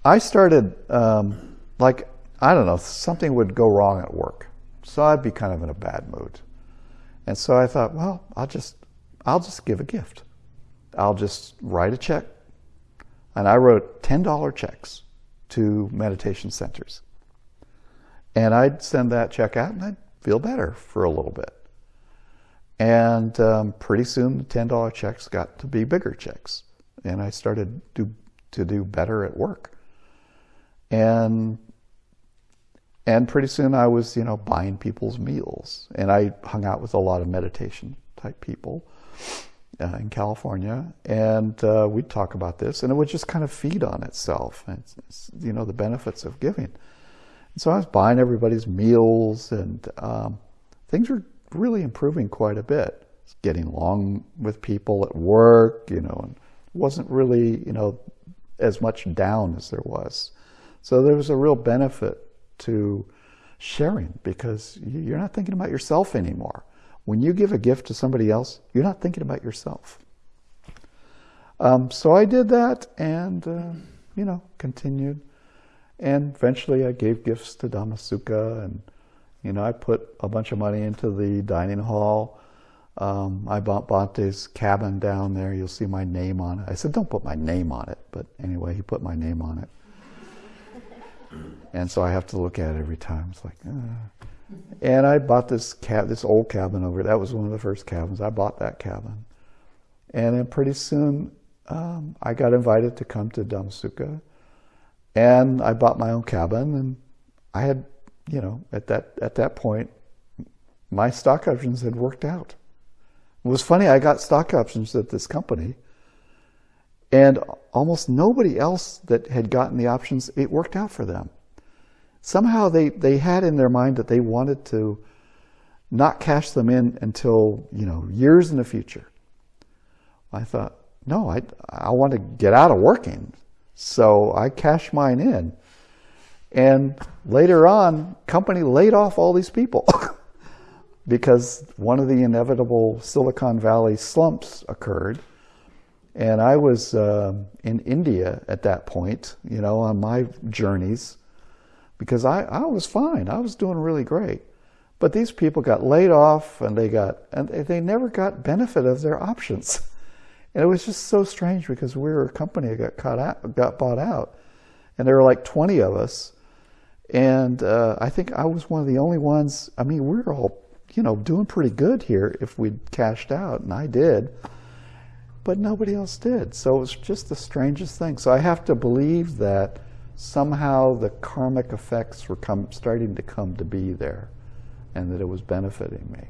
I started, um, like, I don't know, something would go wrong at work. So I'd be kind of in a bad mood. And so I thought, well, I'll just, I'll just give a gift. I'll just write a check And I wrote $10 checks to meditation centers. And I'd send that check out and I'd feel better for a little bit. And um, pretty soon the $10 checks got to be bigger checks. And I started to, to do better at work. And and pretty soon I was, you know, buying people's meals. And I hung out with a lot of meditation type people uh, in California. And uh, we'd talk about this, and it would just kind of feed on itself. And it's, it's, you know, the benefits of giving. And so I was buying everybody's meals, and um, things were really improving quite a bit. Getting along with people at work, you know, and wasn't really, you know, as much down as there was. So there was a real benefit to sharing because you're not thinking about yourself anymore. When you give a gift to somebody else, you're not thinking about yourself. Um, so I did that and, uh, you know, continued. And eventually I gave gifts to Dhammasukha and, you know, I put a bunch of money into the dining hall. Um, I bought Bhante's cabin down there. You'll see my name on it. I said, don't put my name on it. But anyway, he put my name on it. And so I have to look at it every time. It's like, uh. and I bought this cab, this old cabin over. That was one of the first cabins. I bought that cabin, and then pretty soon um, I got invited to come to Dhammasukha, and I bought my own cabin. And I had, you know, at that at that point, my stock options had worked out. It was funny. I got stock options at this company and almost nobody else that had gotten the options, it worked out for them. Somehow they, they had in their mind that they wanted to not cash them in until, you know, years in the future. I thought, no, I, I want to get out of working. So I cashed mine in. And later on, company laid off all these people because one of the inevitable Silicon Valley slumps occurred and I was uh, in India at that point, you know, on my journeys, because I, I was fine. I was doing really great. But these people got laid off and they got, and they never got benefit of their options. And it was just so strange because we were a company that got caught out, got bought out. And there were like 20 of us. And uh, I think I was one of the only ones, I mean, we were all, you know, doing pretty good here if we'd cashed out, and I did but nobody else did. So it was just the strangest thing. So I have to believe that somehow the karmic effects were come, starting to come to be there and that it was benefiting me.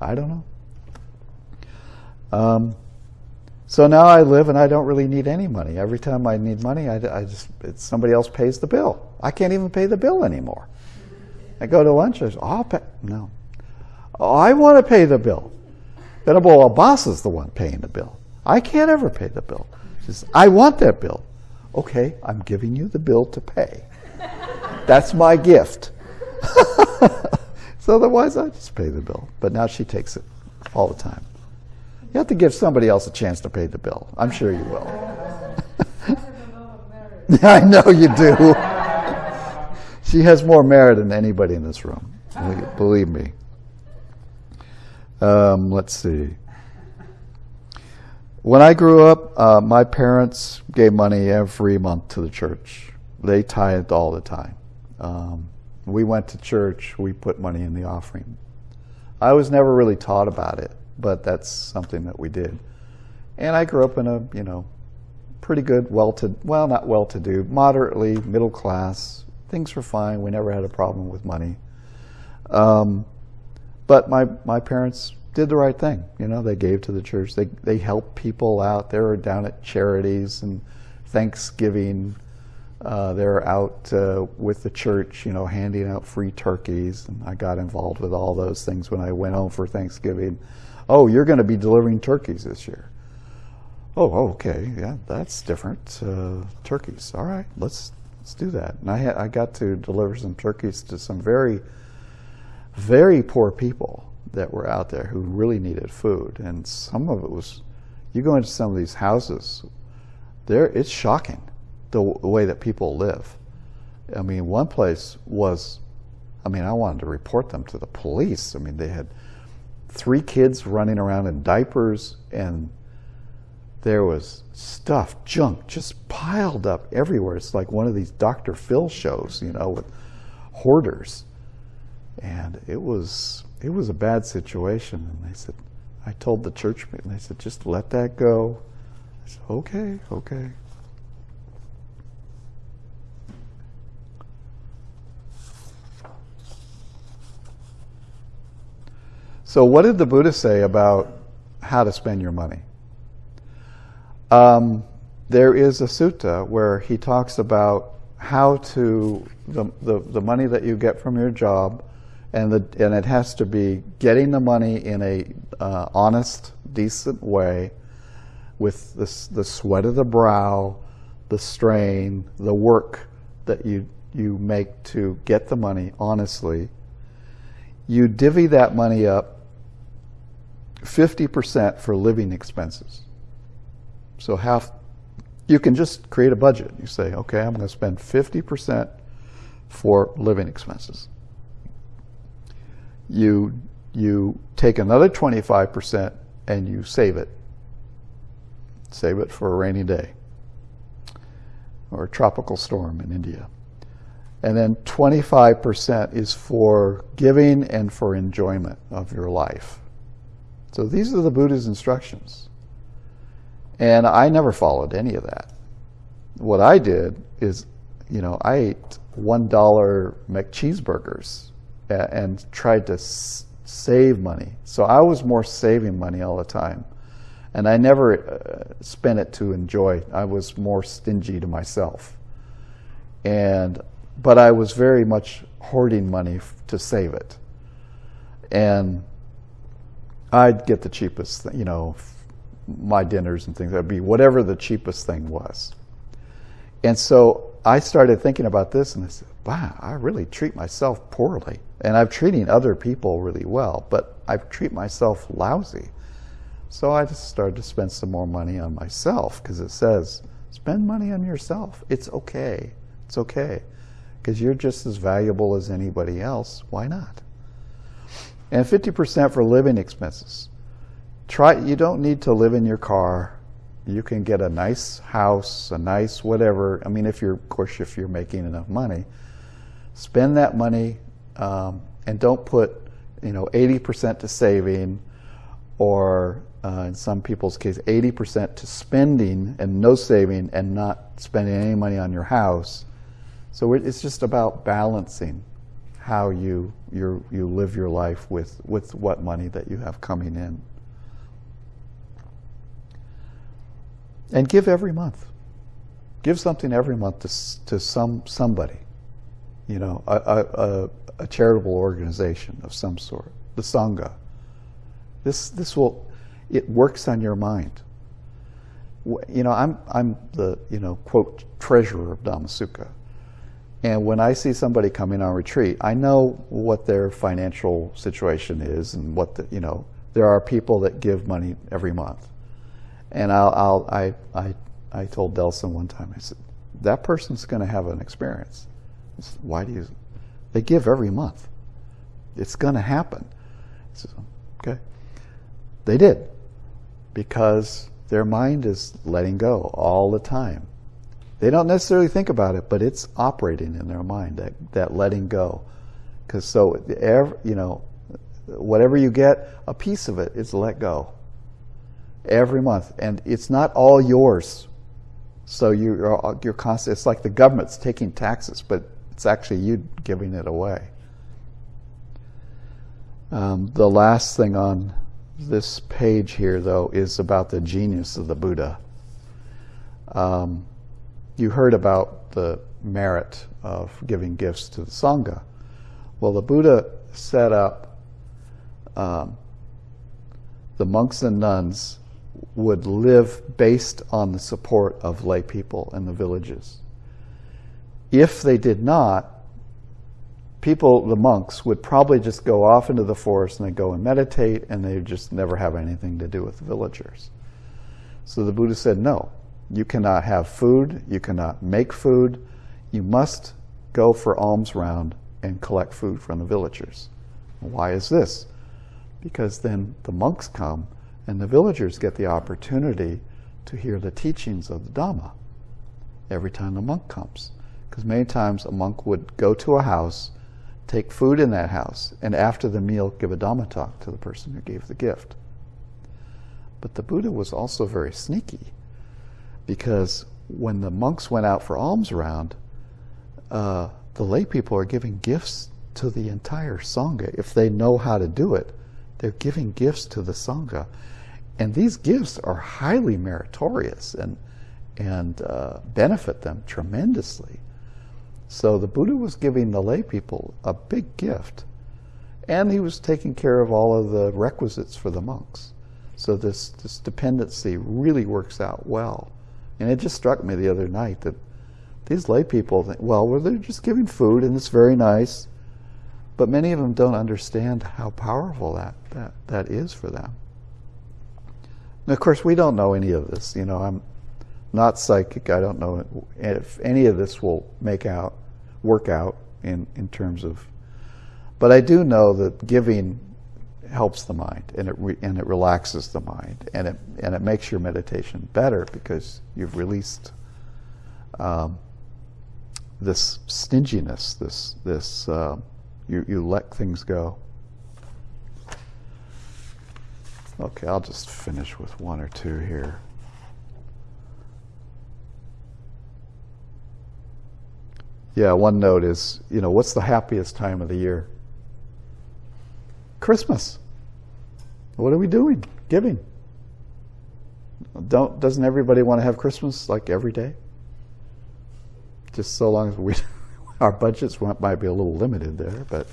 I don't know. Um, so now I live and I don't really need any money. Every time I need money, I, I just somebody else pays the bill. I can't even pay the bill anymore. I go to lunch. I say, "I'll pay." No, oh, I want to pay the bill. Then, well, boss is the one paying the bill. I can't ever pay the bill. Says, I want that bill. Okay, I'm giving you the bill to pay. That's my gift. so otherwise, I just pay the bill. But now she takes it all the time. You have to give somebody else a chance to pay the bill. I'm sure you will. I know you do. she has more merit than anybody in this room. Believe me. Um, let's see. When I grew up, uh, my parents gave money every month to the church. They tithed all the time. Um, we went to church, we put money in the offering. I was never really taught about it, but that's something that we did. And I grew up in a, you know, pretty good, well to, well, not well to do, moderately middle class. Things were fine. We never had a problem with money. Um, but my, my parents did the right thing. You know, they gave to the church. They they helped people out. They were down at charities and Thanksgiving. Uh, they're out uh, with the church, you know, handing out free turkeys. And I got involved with all those things when I went home for Thanksgiving. Oh, you're going to be delivering turkeys this year. Oh, okay, yeah, that's different. Uh, turkeys. All right, let's let's do that. And I I got to deliver some turkeys to some very very poor people that were out there who really needed food. And some of it was, you go into some of these houses, there it's shocking the, the way that people live. I mean, one place was, I mean, I wanted to report them to the police. I mean, they had three kids running around in diapers and there was stuff, junk, just piled up everywhere. It's like one of these Dr. Phil shows, you know, with hoarders. And it was it was a bad situation. And they said, I told the church, and they said, just let that go. I said, okay, okay. So, what did the Buddha say about how to spend your money? Um, there is a sutta where he talks about how to the, the, the money that you get from your job, and the and it has to be getting the money in a uh, honest, decent way, with the the sweat of the brow, the strain, the work that you you make to get the money honestly. You divvy that money up 50% for living expenses. So half, you can just create a budget. You say, okay, I'm going to spend 50% for living expenses. You, you take another 25% and you save it. Save it for a rainy day or a tropical storm in India. And then 25% is for giving and for enjoyment of your life. So these are the Buddha's instructions. And I never followed any of that. What I did is, you know, I ate $1 McCheeseburgers and tried to save money. So I was more saving money all the time. And I never uh, spent it to enjoy. I was more stingy to myself. And but I was very much hoarding money to save it. And I'd get the cheapest, you know, my dinners and things. That'd be whatever the cheapest thing was. And so I started thinking about this and I said, wow, I really treat myself poorly. And I'm treating other people really well, but I treat myself lousy. So I just started to spend some more money on myself because it says, spend money on yourself. It's okay. It's okay. Because you're just as valuable as anybody else. Why not? And 50% for living expenses. Try, you don't need to live in your car. You can get a nice house, a nice whatever. I mean, if you're, of course, if you're making enough money, spend that money um, and don't put, you know, 80% to saving or uh, in some people's case, 80% to spending and no saving and not spending any money on your house. So it's just about balancing how you you you live your life with with what money that you have coming in. And give every month. Give something every month to to some somebody. You know, a, a, a charitable organization of some sort, the sangha. This this will it works on your mind. You know, I'm I'm the you know quote treasurer of Dhammasukha and when I see somebody coming on retreat, I know what their financial situation is and what the, you know, there are people that give money every month. And I'll, I'll I, I, I told Delson one time, I said, that person's going to have an experience. Said, Why do you? They give every month. It's going to happen. Said, okay. They did because their mind is letting go all the time. They don't necessarily think about it, but it's operating in their mind that that letting go. Because so, you know, whatever you get, a piece of it is let go every month, and it's not all yours. So you're you're constant. It's like the government's taking taxes, but it's actually you giving it away. Um, the last thing on this page here, though, is about the genius of the Buddha. Um, you heard about the merit of giving gifts to the Sangha. Well, the Buddha set up um, the monks and nuns would live based on the support of lay people in the villages. If they did not, people, the monks, would probably just go off into the forest and they go and meditate and they just never have anything to do with the villagers. So the Buddha said, no, you cannot have food. You cannot make food. You must go for alms round and collect food from the villagers. Why is this? Because then the monks come and the villagers get the opportunity to hear the teachings of the Dhamma every time the monk comes. Because many times a monk would go to a house, take food in that house, and after the meal give a Dhamma talk to the person who gave the gift. But the Buddha was also very sneaky because when the monks went out for alms round, uh, the lay people are giving gifts to the entire Sangha. If they know how to do it, they're giving gifts to the Sangha. And these gifts are highly meritorious and, and uh, benefit them tremendously. So the Buddha was giving the lay people a big gift. And he was taking care of all of the requisites for the monks. So this, this dependency really works out well. And it just struck me the other night that these lay people think, well, well, they're just giving food and it's very nice. But many of them don't understand how powerful that, that, that is for them. And of course, we don't know any of this. You know, I'm not psychic. I don't know if any of this will make out, work out in, in terms of, but I do know that giving helps the mind and it and it relaxes the mind and it and it makes your meditation better because you've released um, this stinginess, this this uh, you you let things go. Okay, I'll just finish with one or two here. Yeah, one note is, you know, what's the happiest time of the year? Christmas. What are we doing? Giving. Don't doesn't everybody want to have Christmas like every day? Just so long as we our budgets might be a little limited there, but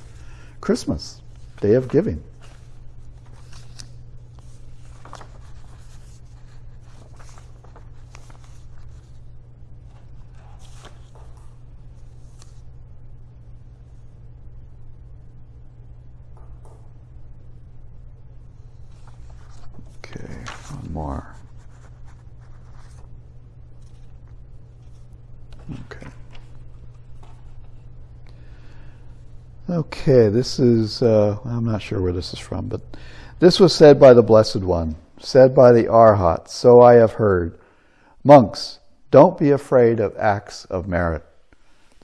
Christmas, day of giving. Okay, this is, uh, I'm not sure where this is from, but this was said by the Blessed One, said by the Arhat, so I have heard. Monks, don't be afraid of acts of merit.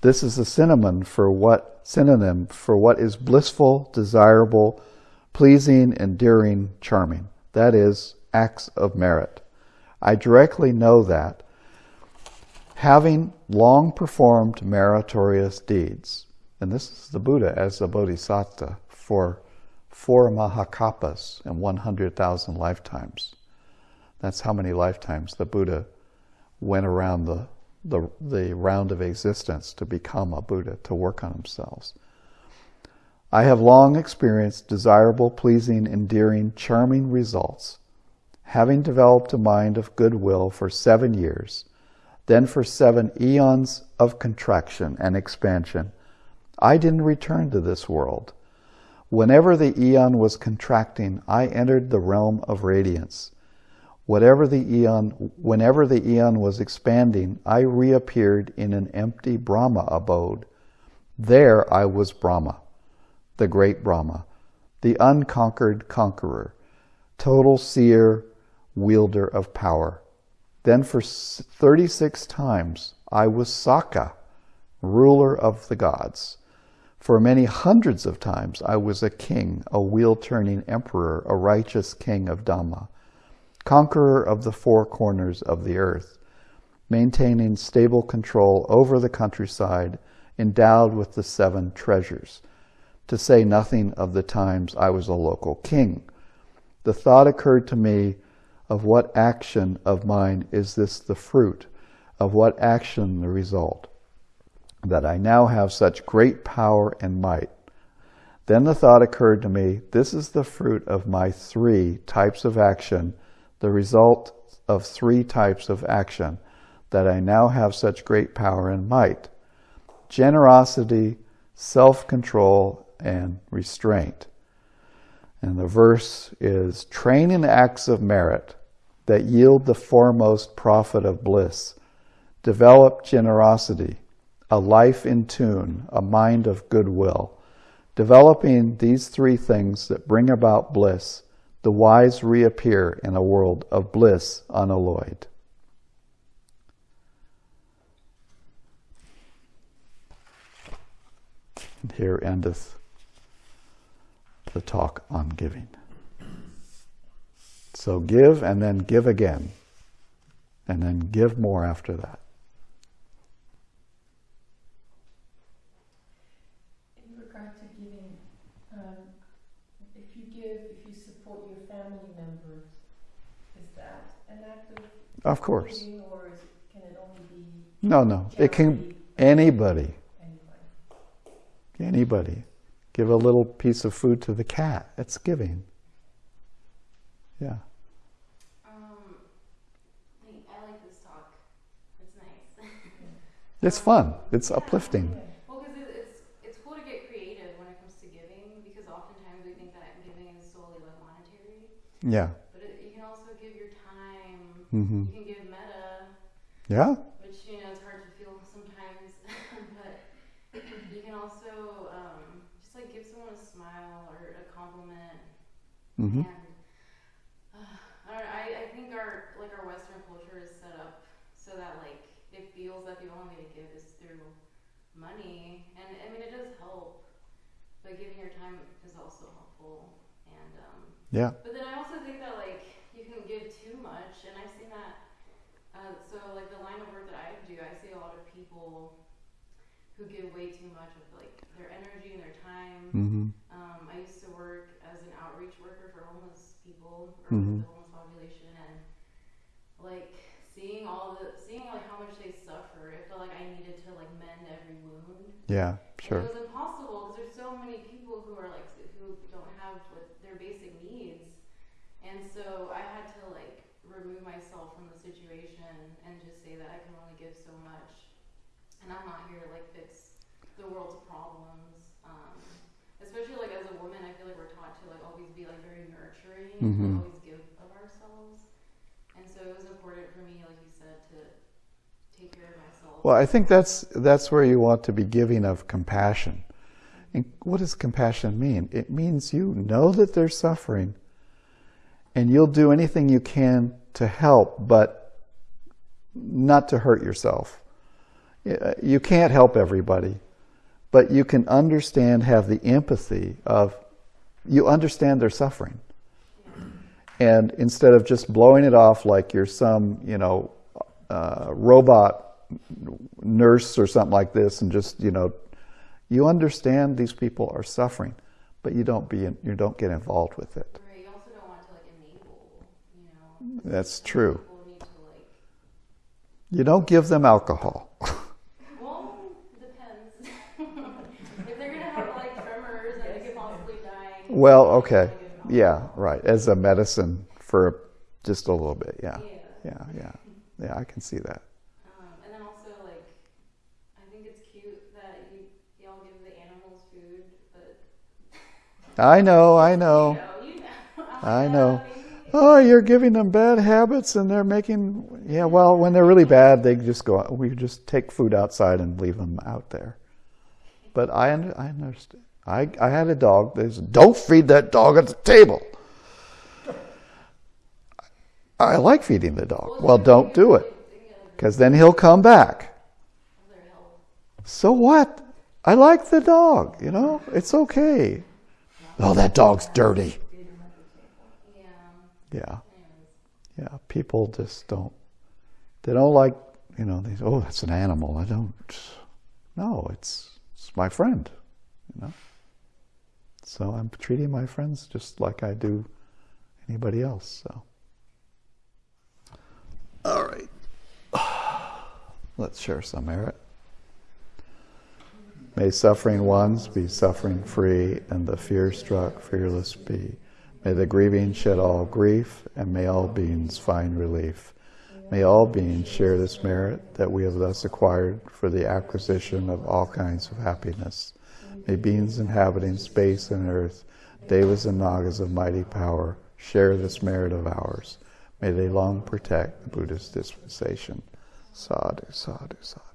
This is a synonym for what synonym for what is blissful, desirable, pleasing, endearing, charming. That is acts of merit. I directly know that having long performed meritorious deeds, and this is the Buddha as a bodhisattva for four Mahakappas and 100,000 lifetimes. That's how many lifetimes the Buddha went around the, the, the round of existence to become a Buddha, to work on themselves. I have long experienced desirable, pleasing, endearing, charming results, having developed a mind of goodwill for seven years, then for seven eons of contraction and expansion, I didn't return to this world. Whenever the eon was contracting, I entered the realm of radiance. Whatever the eon, whenever the eon was expanding, I reappeared in an empty Brahma abode. There I was Brahma, the great Brahma, the unconquered conqueror, total seer, wielder of power. Then for 36 times I was Sakka, ruler of the gods. For many hundreds of times I was a king, a wheel-turning emperor, a righteous king of Dhamma, conqueror of the four corners of the earth, maintaining stable control over the countryside, endowed with the seven treasures, to say nothing of the times I was a local king. The thought occurred to me of what action of mine is this the fruit, of what action the result that I now have such great power and might. Then the thought occurred to me, this is the fruit of my three types of action, the result of three types of action, that I now have such great power and might. Generosity, self-control, and restraint. And the verse is, train in acts of merit that yield the foremost profit of bliss. Develop generosity, a life in tune, a mind of goodwill. Developing these three things that bring about bliss, the wise reappear in a world of bliss unalloyed. And here endeth the talk on giving. So give and then give again, and then give more after that. Of Of course. or is, can it only be No, no. It can anybody, anybody? anybody. Give a little piece of food to the cat. It's giving. Yeah. Um, I, I like this talk. It's nice. It's fun. It's uplifting. Yeah. well, because it's it's cool to get creative when it comes to giving because oftentimes we think that giving is solely like monetary, Yeah. but it, you can also give your time. hmm You can give metta, Yeah. which you know it's hard to feel sometimes, but you can also um, just like give someone a smile or a compliment hmm And uh, I, don't know, I, I think our like our Western culture is set up so that like it feels that the only way to give is through money, and I mean it does help, but giving your time is also helpful. And um, Yeah. but then I also think that like you can give too much, and I've seen that. So like the line of work that I do, I see a lot of people who give way too much of like their energy and their time. hmm Um, I used to work as an outreach worker for homeless people or Mhm. the homeless population, and like seeing all the seeing like how much they suffer, it felt like I needed to like mend every wound. Yeah. And Sure. it was impossible because there's so many people who are like who don't have like, their basic needs, and so I had to like remove myself from the situation and just say that I can only give so much, and I'm not here to like fix the world's problems. Um, especially like as a woman, I feel like we're taught to like always be like very nurturing and Mhm. like, always give of ourselves, and so it was important for me, like you said, to take care of myself. Well, I think that's that's where you want to be giving of compassion. And what does compassion mean? It means you know that they're suffering, and you'll do anything you can to help, but not to hurt yourself. You can't help everybody, but you can understand, have the empathy of, you understand their suffering. And instead of just blowing it off like you're some, you know, uh, robot nurse or something like this, and just, you know, you understand these people are suffering, but you don't be, you don't get involved with it. Right. You also don't want to like enable, you know. That's true. People need to like. You don't give them alcohol. Well, depends. if they're gonna have like tremors and they could possibly die. Well, okay. Yeah, right. As a medicine for just a little bit. Yeah. Yeah. Yeah, yeah. Yeah, I can see that. Um, and then also like, I think it's cute that you y'all give the animals food, but I know, I know. you know, you know. I know. Like, "Yeah, maybe Oh, you're giving them bad habits and they're making, yeah, well, when they're really bad, they just go, we just take food outside and leave them out there. But I, I understand. I, I had a dog that said, don't feed that dog at the table. I like feeding the dog. Well, don't do it because then he'll come back. So what? I like the dog, you know? It's okay. Oh, that dog's dirty. Yeah. Yeah. People just don't. They don't like, you know. They "Oh, that's an animal." I don't. No, it's it's my friend, you know. So I'm treating my friends just like I do anybody else. So. All right. Let's share some merit. May suffering ones be suffering free, and the fear struck fearless be. May the grieving shed all grief, and may all beings find relief. May all beings share this merit that we have thus acquired for the acquisition of all kinds of happiness. May beings inhabiting space and earth, devas and nagas of mighty power, share this merit of ours. May they long protect the Buddhist dispensation. Sadhu, sadhu, sadhu.